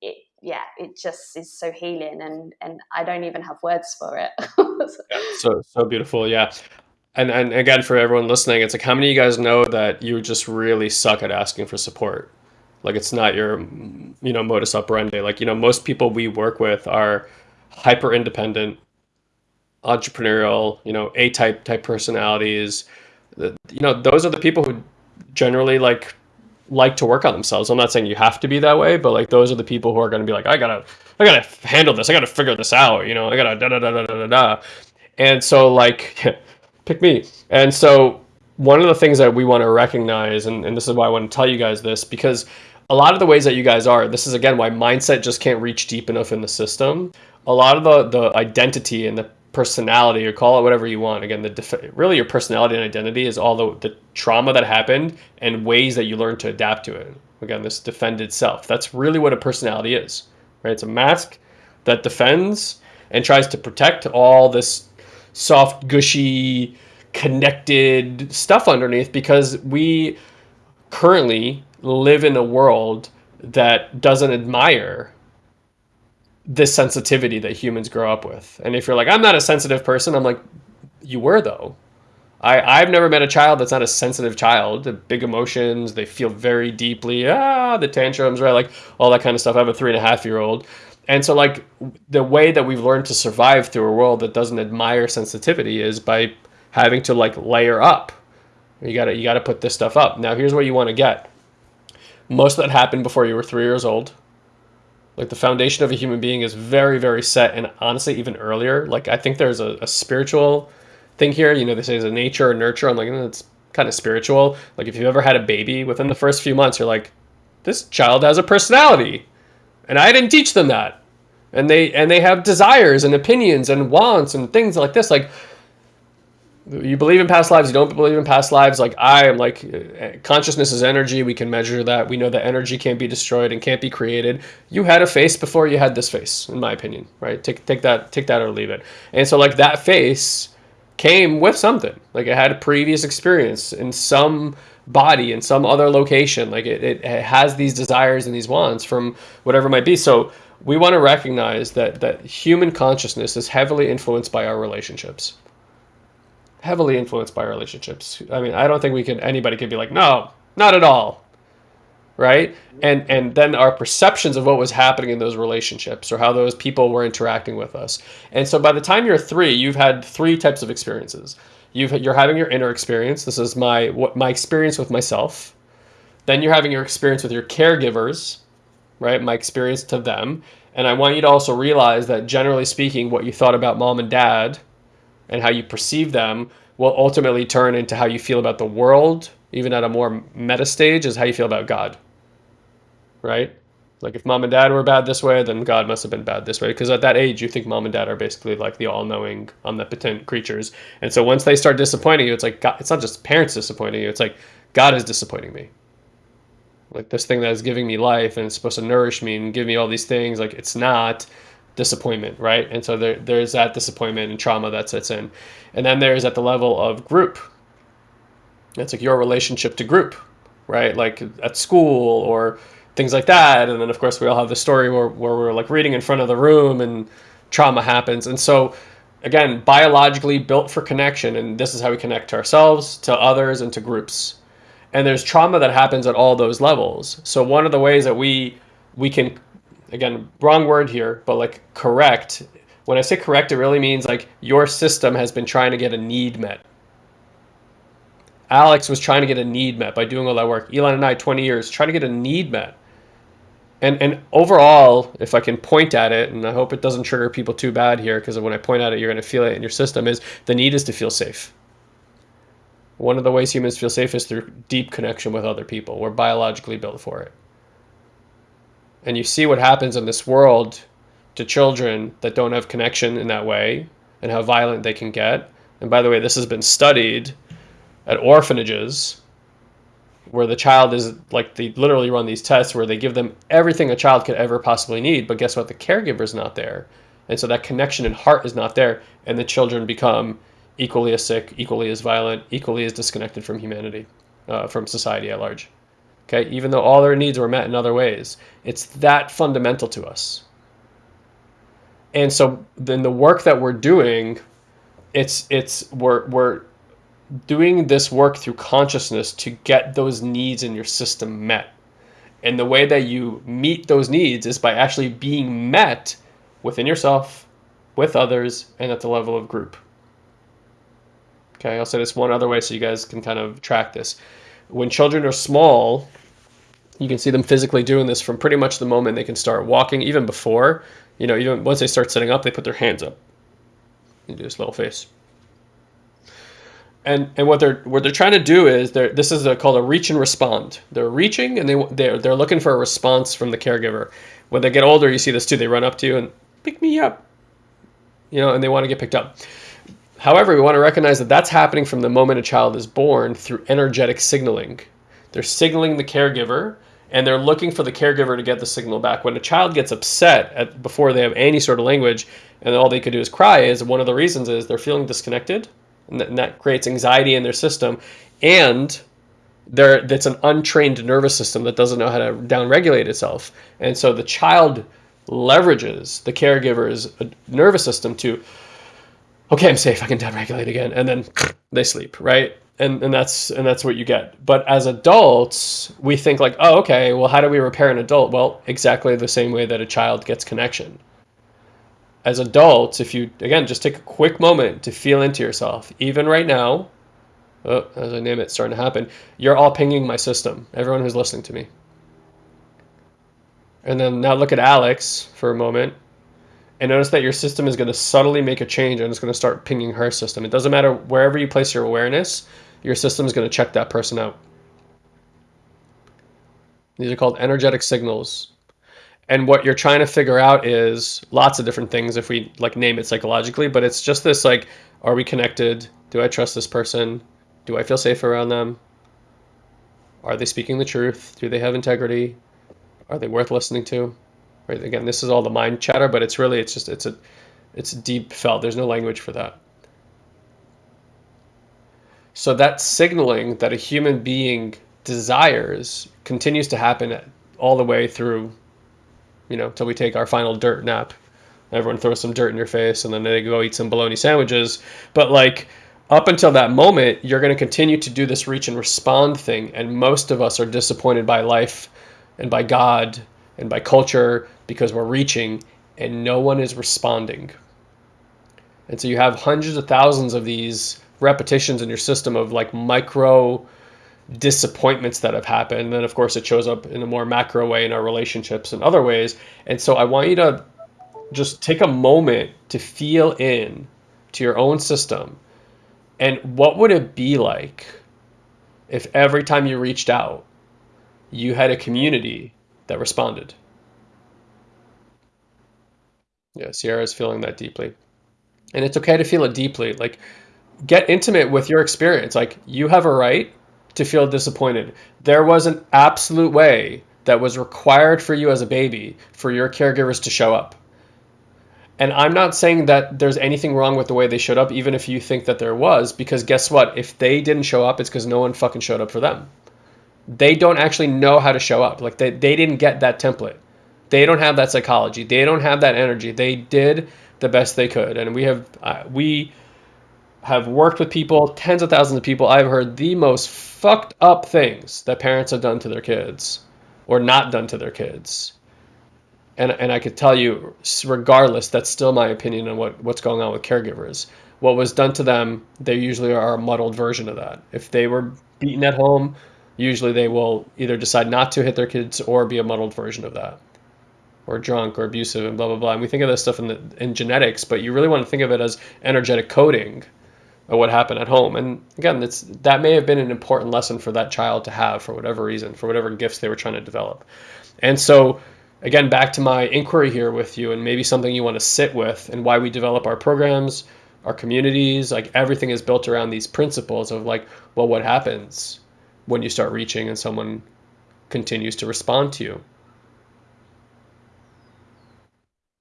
it yeah it just is so healing and and i don't even have words for it. Yeah, so so beautiful yeah. And and again for everyone listening it's like how many of you guys know that you just really suck at asking for support like it's not your, you know, modus operandi. Like, you know, most people we work with are hyper independent, entrepreneurial, you know, A type type personalities. You know, those are the people who generally like like to work on themselves. I'm not saying you have to be that way, but like those are the people who are going to be like, I gotta, I gotta handle this. I gotta figure this out. You know, I gotta da da da da da da. And so like, pick me. And so one of the things that we want to recognize, and, and this is why I want to tell you guys this, because a lot of the ways that you guys are, this is again why mindset just can't reach deep enough in the system. A lot of the the identity and the personality, or call it whatever you want. Again, the really your personality and identity is all the, the trauma that happened and ways that you learn to adapt to it. Again, this defended self. That's really what a personality is, right? It's a mask that defends and tries to protect all this soft, gushy, connected stuff underneath because we currently live in a world that doesn't admire this sensitivity that humans grow up with. And if you're like, I'm not a sensitive person, I'm like, you were though. I, I've never met a child that's not a sensitive child. The big emotions, they feel very deeply, ah, the tantrums, right? Like all that kind of stuff. I have a three and a half year old. And so like the way that we've learned to survive through a world that doesn't admire sensitivity is by having to like layer up. You gotta you gotta put this stuff up. Now here's what you want to get most of that happened before you were three years old. Like the foundation of a human being is very, very set, and honestly, even earlier. Like I think there's a, a spiritual thing here. You know, they say there's a nature or nurture. I'm like, mm, it's kind of spiritual. Like if you've ever had a baby, within the first few months, you're like, this child has a personality, and I didn't teach them that, and they and they have desires and opinions and wants and things like this. Like you believe in past lives you don't believe in past lives. Like i am like consciousness is energy. We can measure that. We know that energy can't be destroyed and can't be created. You had a face before you had this face in my opinion right? Take take that take that or leave it. And so like that face came with something. Like it had a previous experience in some body in some other location. Like it, it has these desires and these wants from whatever it might be. So we want to recognize that that human consciousness is heavily influenced by our relationships heavily influenced by relationships. I mean, I don't think we can anybody can be like, no, not at all. right? And and then our perceptions of what was happening in those relationships or how those people were interacting with us. And so by the time you're three, you've had three types of experiences. You've you're having your inner experience. This is my what my experience with myself. Then you're having your experience with your caregivers, right? My experience to them. And I want you to also realize that generally speaking, what you thought about mom and dad and how you perceive them will ultimately turn into how you feel about the world, even at a more meta stage, is how you feel about God. Right? Like if mom and dad were bad this way, then God must have been bad this way. Because at that age, you think mom and dad are basically like the all-knowing, omnipotent creatures. And so once they start disappointing you, it's like God, it's not just parents disappointing you. It's like God is disappointing me. Like this thing that is giving me life and it's supposed to nourish me and give me all these things, like it's not disappointment, right? And so there, there's that disappointment and trauma that sets in. And then there's at the level of group. It's like your relationship to group, right? Like at school or things like that. And then of course we all have the story where, where we're like reading in front of the room and trauma happens. And so again, biologically built for connection. And this is how we connect to ourselves, to others, and to groups. And there's trauma that happens at all those levels. So one of the ways that we we can again, wrong word here, but like correct. When I say correct, it really means like your system has been trying to get a need met. Alex was trying to get a need met by doing all that work. Elon and I, 20 years, trying to get a need met. And, and overall, if I can point at it, and I hope it doesn't trigger people too bad here, because when I point at it, you're going to feel it in your system, is the need is to feel safe. One of the ways humans feel safe is through deep connection with other people. We're biologically built for it and you see what happens in this world to children that don't have connection in that way and how violent they can get. And by the way, this has been studied at orphanages where the child is like they literally run these tests where they give them everything a child could ever possibly need, but guess what? The caregiver is not there. And so that connection and heart is not there, and the children become equally as sick, equally as violent, equally as disconnected from humanity, uh, from society at large okay, even though all their needs were met in other ways. It's that fundamental to us. And so then the work that we're doing, it's it's we're we're doing this work through consciousness to get those needs in your system met. And the way that you meet those needs is by actually being met within yourself, with others, and at the level of group. Okay, I'll say this one other way so you guys can kind of track this when children are small, you can see them physically doing this from pretty much the moment they can start walking, even before. You know, even once they start sitting up, they put their hands up. You do this little face. And, and what they're what they're trying to do is they're this is a, called a reach and respond. They're reaching and they they're they're looking for a response from the caregiver. When they get older, you see this too. They run up to you and pick me up, you know, and they want to get picked up. However, we want to recognize that that's happening from the moment a child is born through energetic signaling. They're signaling the caregiver and they're looking for the caregiver to get the signal back. When a child gets upset at, before they have any sort of language and all they could do is cry, is one of the reasons is they're feeling disconnected and that, and that creates anxiety in their system. And there, that's an untrained nervous system that doesn't know how to downregulate itself. And so the child leverages the caregiver's uh, nervous system to okay, I'm safe. I can downregulate again, and then they sleep, right? And and that's and that's what you get. But as adults, we think like, oh, okay, well, how do we repair an adult? Well, exactly the same way that a child gets connection. As adults, if you again just take a quick moment to feel into yourself, even right now, oh, as I name it, starting to happen, you're all pinging my system. Everyone who's listening to me. And then now look at Alex for a moment and notice that your system is going to subtly make a change and it's going to start pinging her system. It doesn't matter wherever you place your awareness, your system is going to check that person out. These are called energetic signals. And what you're trying to figure out is lots of different things if we like name it psychologically, but it's just this like, are we connected? Do I trust this person? Do I feel safe around them? Are they speaking the truth? Do they have integrity? Are they worth listening to? Right? Again, this is all the mind chatter, but it's really, it's just, it's a, it's deep felt. There's no language for that. So that signaling that a human being desires continues to happen all the way through, you know, till we take our final dirt nap. Everyone throws some dirt in your face and then they go eat some bologna sandwiches. But like up until that moment, you're going to continue to do this reach and respond thing. And most of us are disappointed by life and by God and by culture because we're reaching and no one is responding. And so you have hundreds of thousands of these repetitions in your system of like micro disappointments that have happened. And then, of course, it shows up in a more macro way in our relationships and other ways. And so I want you to just take a moment to feel in to your own system. And what would it be like if every time you reached out, you had a community that responded? Yeah, Sierra is feeling that deeply. And it's okay to feel it deeply. Like, get intimate with your experience. Like, you have a right to feel disappointed. There was an absolute way that was required for you as a baby for your caregivers to show up. And I'm not saying that there's anything wrong with the way they showed up, even if you think that there was, because guess what? If they didn't show up, it's because no one fucking showed up for them. They don't actually know how to show up. Like they, they didn't get that template. They don't have that psychology. They don't have that energy. They did the best they could. And we have, uh, we have worked with people, tens of thousands of people. I've heard the most fucked up things that parents have done to their kids or not done to their kids and and I could tell you, regardless, that's still my opinion on what what's going on with caregivers. What was done to them, they usually are a muddled version of that. If they were beaten at home, usually they will either decide not to hit their kids or be a muddled version of that, or drunk or abusive and blah blah blah. And we think of this stuff in the in genetics, but you really want to think of it as energetic coding of what happened at home. And again, that's that may have been an important lesson for that child to have for whatever reason, for whatever gifts they were trying to develop. And so again, back to my inquiry here with you, and maybe something you want to sit with, and why we develop our programs, our communities, like everything is built around these principles of like, well, what happens when you start reaching and someone continues to respond to you?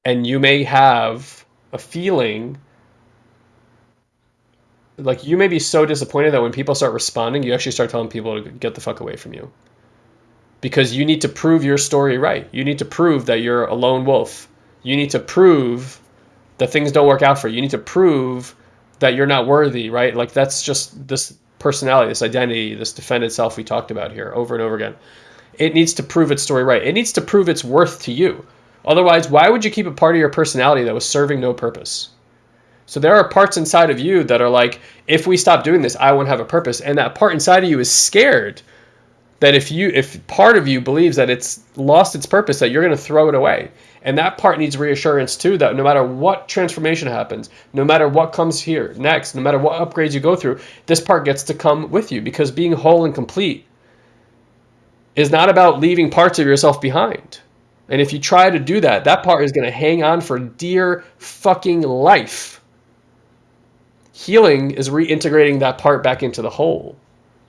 And you may have a feeling like you may be so disappointed that when people start responding, you actually start telling people to get the fuck away from you because you need to prove your story right. You need to prove that you're a lone wolf. You need to prove that things don't work out for you. You need to prove that you're not worthy, right? Like that's just this personality, this identity, this defended self we talked about here over and over again. It needs to prove its story right. It needs to prove its worth to you. Otherwise, why would you keep a part of your personality that was serving no purpose? So there are parts inside of you that are like, if we stop doing this, I won't have a purpose. And that part inside of you is scared that if you if part of you believes that it's lost its purpose that you're going to throw it away. And that part needs reassurance too that no matter what transformation happens no matter what comes here next no matter what upgrades you go through this part gets to come with you. Because being whole and complete is not about leaving parts of yourself behind. And if you try to do that that part is going to hang on for dear fucking life. Healing is reintegrating that part back into the whole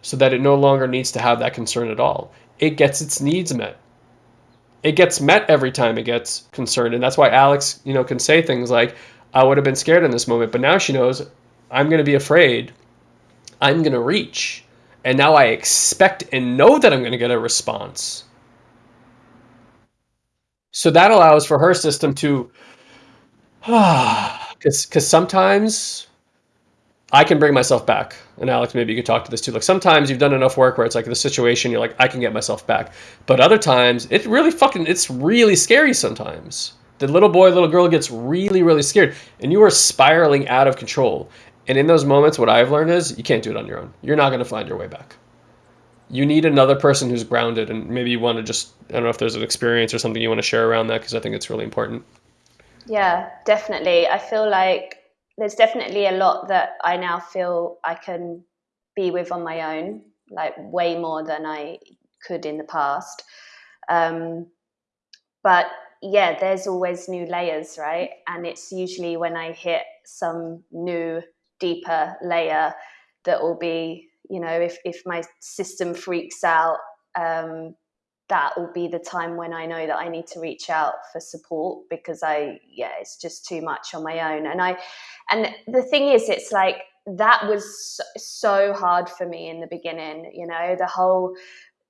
so that it no longer needs to have that concern at all. It gets its needs met. It gets met every time it gets concerned. And that's why Alex, you know, can say things like, I would have been scared in this moment, but now she knows I'm going to be afraid. I'm going to reach. And now I expect and know that I'm going to get a response. So that allows for her system to, because because sometimes I can bring myself back. And Alex, maybe you could talk to this too. Like sometimes you've done enough work where it's like the situation, you're like, I can get myself back. But other times, it really fucking, it's really scary sometimes. The little boy, little girl gets really, really scared, and you are spiraling out of control. And in those moments, what I've learned is you can't do it on your own. You're not going to find your way back. You need another person who's grounded, and maybe you want to just, I don't know if there's an experience or something you want to share around that because I think it's really important. Yeah, definitely. I feel like there's definitely a lot that I now feel I can be with on my own, like way more than I could in the past. Um, but yeah, there's always new layers, right? And it's usually when I hit some new, deeper layer that will be, you know, if, if my system freaks out, um, that will be the time when I know that I need to reach out for support because I, yeah, it's just too much on my own. And I, and the thing is, it's like that was so hard for me in the beginning, you know, the whole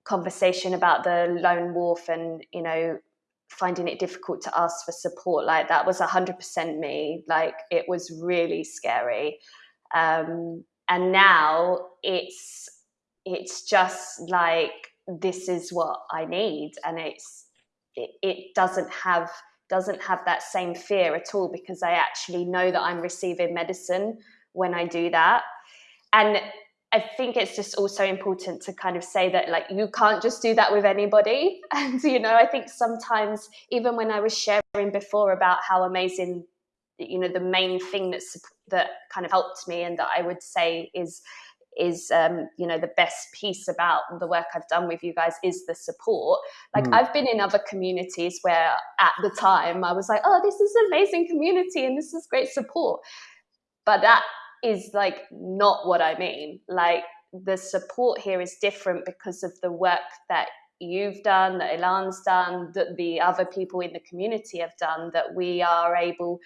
conversation about the lone wolf and, you know, finding it difficult to ask for support like that was 100% me like it was really scary um and now it's it's just like this is what I need, and it's it, it doesn't have doesn't have that same fear at all because I actually know that I'm receiving medicine when I do that. And I think it's just also important to kind of say that like you can't just do that with anybody. And you know, I think sometimes even when I was sharing before about how amazing you know the main thing that's that kind of helped me and that I would say is is um, you know the best piece about the work I've done with you guys is the support. Like mm. I've been in other communities where at the time I was like, oh, this is an amazing community and this is great support, but that is like not what I mean. Like the support here is different because of the work that you've done, that Ilan's done, that the other people in the community have done, that we are able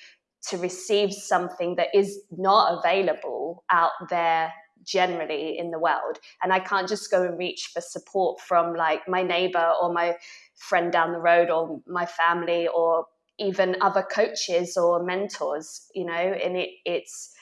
to receive something that is not available out there generally in the world. And i can't just go and reach for support from like my neighbor or my friend down the road or my family or even other coaches or mentors you know? And it, it's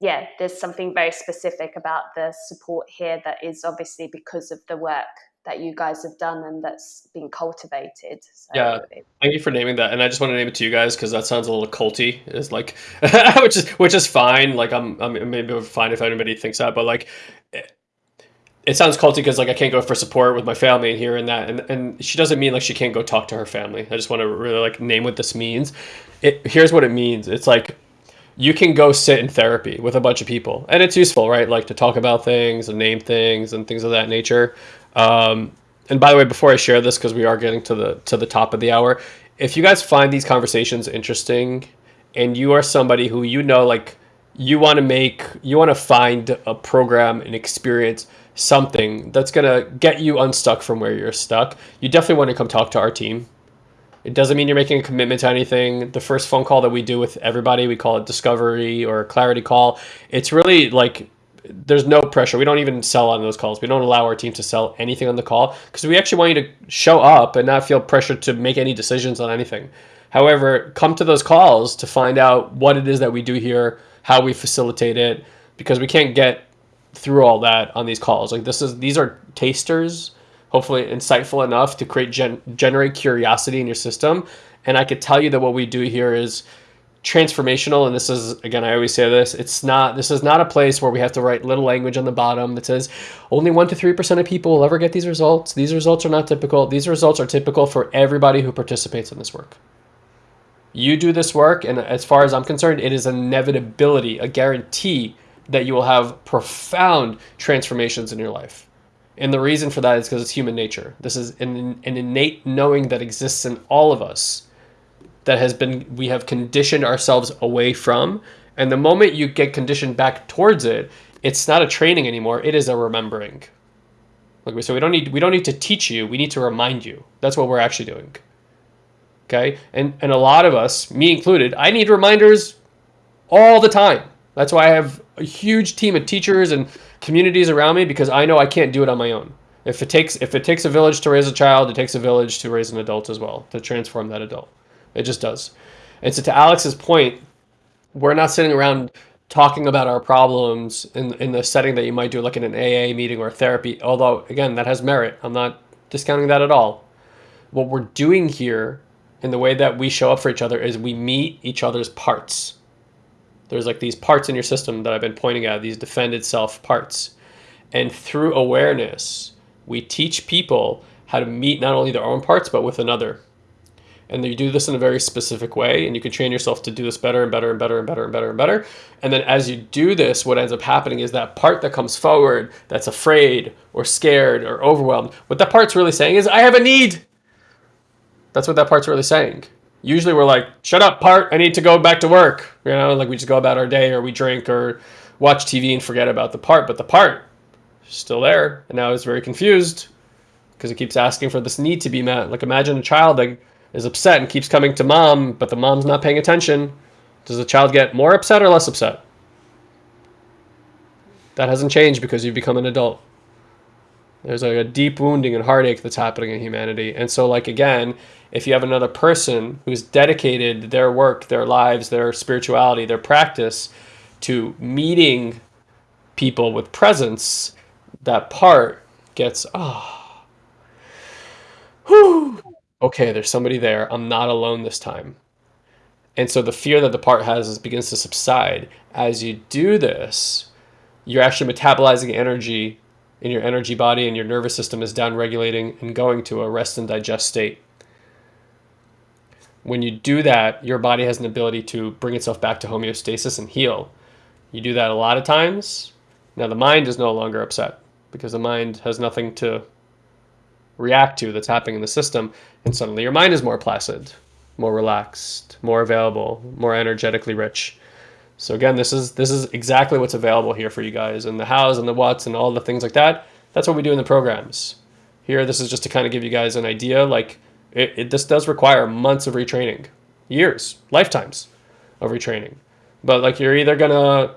yeah there's something very specific about the support here that is obviously because of the work that you guys have done and that's been cultivated. So yeah, thank you for naming that. And I just want to name it to you guys because that sounds a little culty. It's like, which is which is fine. Like I'm, I'm maybe fine if anybody thinks that, but like. It, it sounds culty because like I can't go for support with my family and here and that, and and she doesn't mean like she can't go talk to her family. I just want to really like name what this means. It here's what it means. It's like you can go sit in therapy with a bunch of people and it's useful right like to talk about things and name things and things of that nature um, and by the way, before I share this, because we are getting to the to the top of the hour, if you guys find these conversations interesting, and you are somebody who you know like you want to make you want to find a program and experience something that's going to get you unstuck from where you're stuck you definitely want to come talk to our team. It doesn't mean you're making a commitment to anything. The first phone call that we do with everybody we call it discovery or clarity call. It's really like there's no pressure. We don't even sell on those calls. We don't allow our team to sell anything on the call because we actually want you to show up and not feel pressured to make any decisions on anything. However, come to those calls to find out what it is that we do here, how we facilitate it, because we can't get through all that on these calls. Like this is these are tasters, hopefully insightful enough to create gen- generate curiosity in your system. And I could tell you that what we do here is transformational and this is again i always say this it's not this is not a place where we have to write little language on the bottom that says only 1 to 3% of people will ever get these results. These results are not typical. These results are typical for everybody who participates in this work. You do this work and as far as i'm concerned it is inevitability a guarantee that you will have profound transformations in your life. And the reason for that is because it's human nature. This is an, an innate knowing that exists in all of us that has been we have conditioned ourselves away from. And the moment you get conditioned back towards it it's not a training anymore it is a remembering. Like we, so we don't need we don't need to teach you we need to remind you. That's what we're actually doing. Okay? And and a lot of us me included i need reminders all the time. That's why i have a huge team of teachers and communities around me because i know i can't do it on my own. If it takes if it takes a village to raise a child it takes a village to raise an adult as well to transform that adult it just does. And so to Alex's point, we're not sitting around talking about our problems in in the setting that you might do like in an AA meeting or therapy. Although again, that has merit. I'm not discounting that at all. What we're doing here in the way that we show up for each other is we meet each other's parts. There's like these parts in your system that I've been pointing at, these defended self parts. And through awareness, we teach people how to meet not only their own parts, but with another and you do this in a very specific way and you can train yourself to do this better and better and better and better and better and better. And then as you do this what ends up happening is that part that comes forward that's afraid or scared or overwhelmed what that part's really saying is i have a need. That's what that part's really saying. Usually we're like shut up part. I need to go back to work. You know like we just go about our day or we drink or watch tv and forget about the part but the part is still there. And now it's very confused because it keeps asking for this need to be met. Like imagine a child that is upset and keeps coming to mom, but the mom's not paying attention, does the child get more upset or less upset? That hasn't changed because you've become an adult. There's like a deep wounding and heartache that's happening in humanity. And so, like, again, if you have another person who's dedicated their work, their lives, their spirituality, their practice to meeting people with presence, that part gets, oh, okay, there's somebody there. I'm not alone this time. And so the fear that the part has begins to subside. As you do this, you're actually metabolizing energy in your energy body and your nervous system is down regulating and going to a rest and digest state. When you do that, your body has an ability to bring itself back to homeostasis and heal. You do that a lot of times. Now the mind is no longer upset because the mind has nothing to react to that's happening in the system and suddenly your mind is more placid more relaxed more available more energetically rich. So again this is this is exactly what's available here for you guys and the hows and the whats and all the things like that. That's what we do in the programs. Here this is just to kind of give you guys an idea like it, it this does require months of retraining years lifetimes of retraining. But like you're either gonna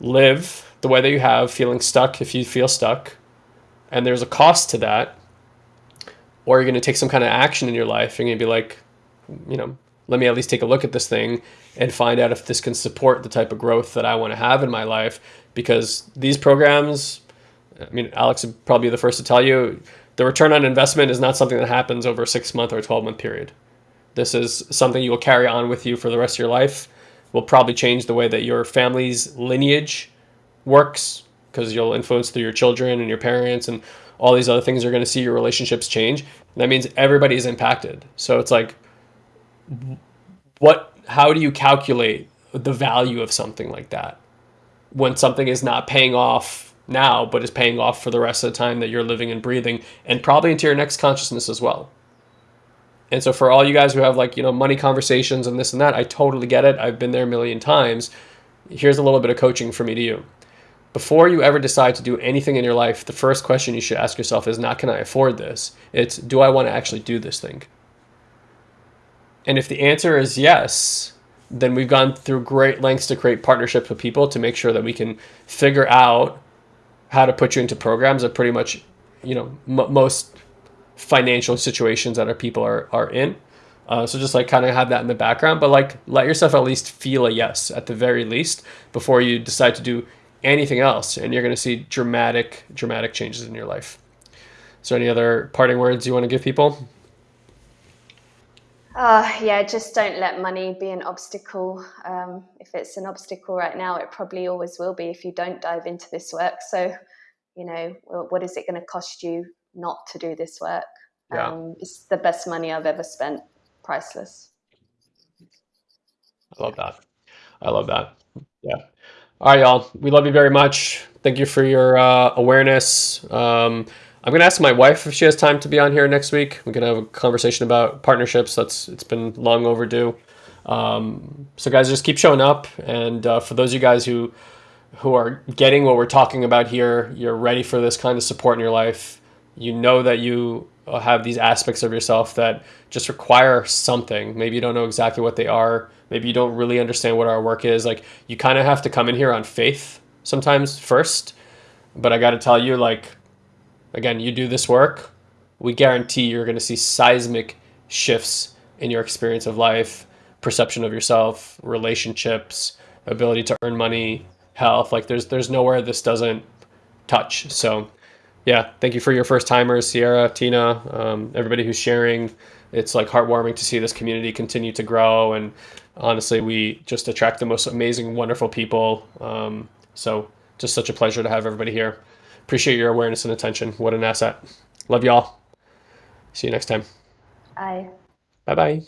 live the way that you have feeling stuck if you feel stuck and there's a cost to that or you're going to take some kind of action in your life. You're going to be like, you know, let me at least take a look at this thing and find out if this can support the type of growth that I want to have in my life. Because these programs, I mean, Alex would probably be the first to tell you, the return on investment is not something that happens over a six month or 12 month period. This is something you will carry on with you for the rest of your life. Will probably change the way that your family's lineage works because you'll influence through your children and your parents and all these other things are going to see your relationships change. That means everybody is impacted. So it's like, what? How do you calculate the value of something like that when something is not paying off now, but is paying off for the rest of the time that you're living and breathing, and probably into your next consciousness as well. And so for all you guys who have like, you know, money conversations and this and that, I totally get it. I've been there a million times. Here's a little bit of coaching for me to you before you ever decide to do anything in your life, the first question you should ask yourself is not can I afford this? It's do I want to actually do this thing? And if the answer is yes, then we've gone through great lengths to create partnerships with people to make sure that we can figure out how to put you into programs that pretty much, you know, most financial situations that our people are, are in. Uh, so just like kind of have that in the background, but like let yourself at least feel a yes at the very least before you decide to do anything else, and you're going to see dramatic, dramatic changes in your life. So, any other parting words you want to give people? Uh, yeah, just don't let money be an obstacle. Um, if it's an obstacle right now, it probably always will be if you don't dive into this work. So, you know, what is it going to cost you not to do this work? Yeah. Um, it's the best money I've ever spent. Priceless. I love that. I love that. Yeah. All right, y'all. We love you very much. Thank you for your uh, awareness. Um, I'm gonna ask my wife if she has time to be on here next week. We're gonna have a conversation about partnerships. That's it's been long overdue. Um, so guys, just keep showing up. And uh, for those of you guys who who are getting what we're talking about here, you're ready for this kind of support in your life. You know that you Uh, have these aspects of yourself that just require something. Maybe you don't know exactly what they are. Maybe you don't really understand what our work is. Like you kind of have to come in here on faith sometimes first. But i got to tell you like again you do this work we guarantee you're going to see seismic shifts in your experience of life perception of yourself relationships ability to earn money health. Like there's there's nowhere this doesn't touch. So yeah thank you for your first timers sierra tina um, everybody who's sharing it's like heartwarming to see this community continue to grow and honestly, we just attract the most amazing, wonderful people. Um, so just such a pleasure to have everybody here. Appreciate your awareness and attention. What an asset. Love y'all. See you next time. Bye. Bye bye.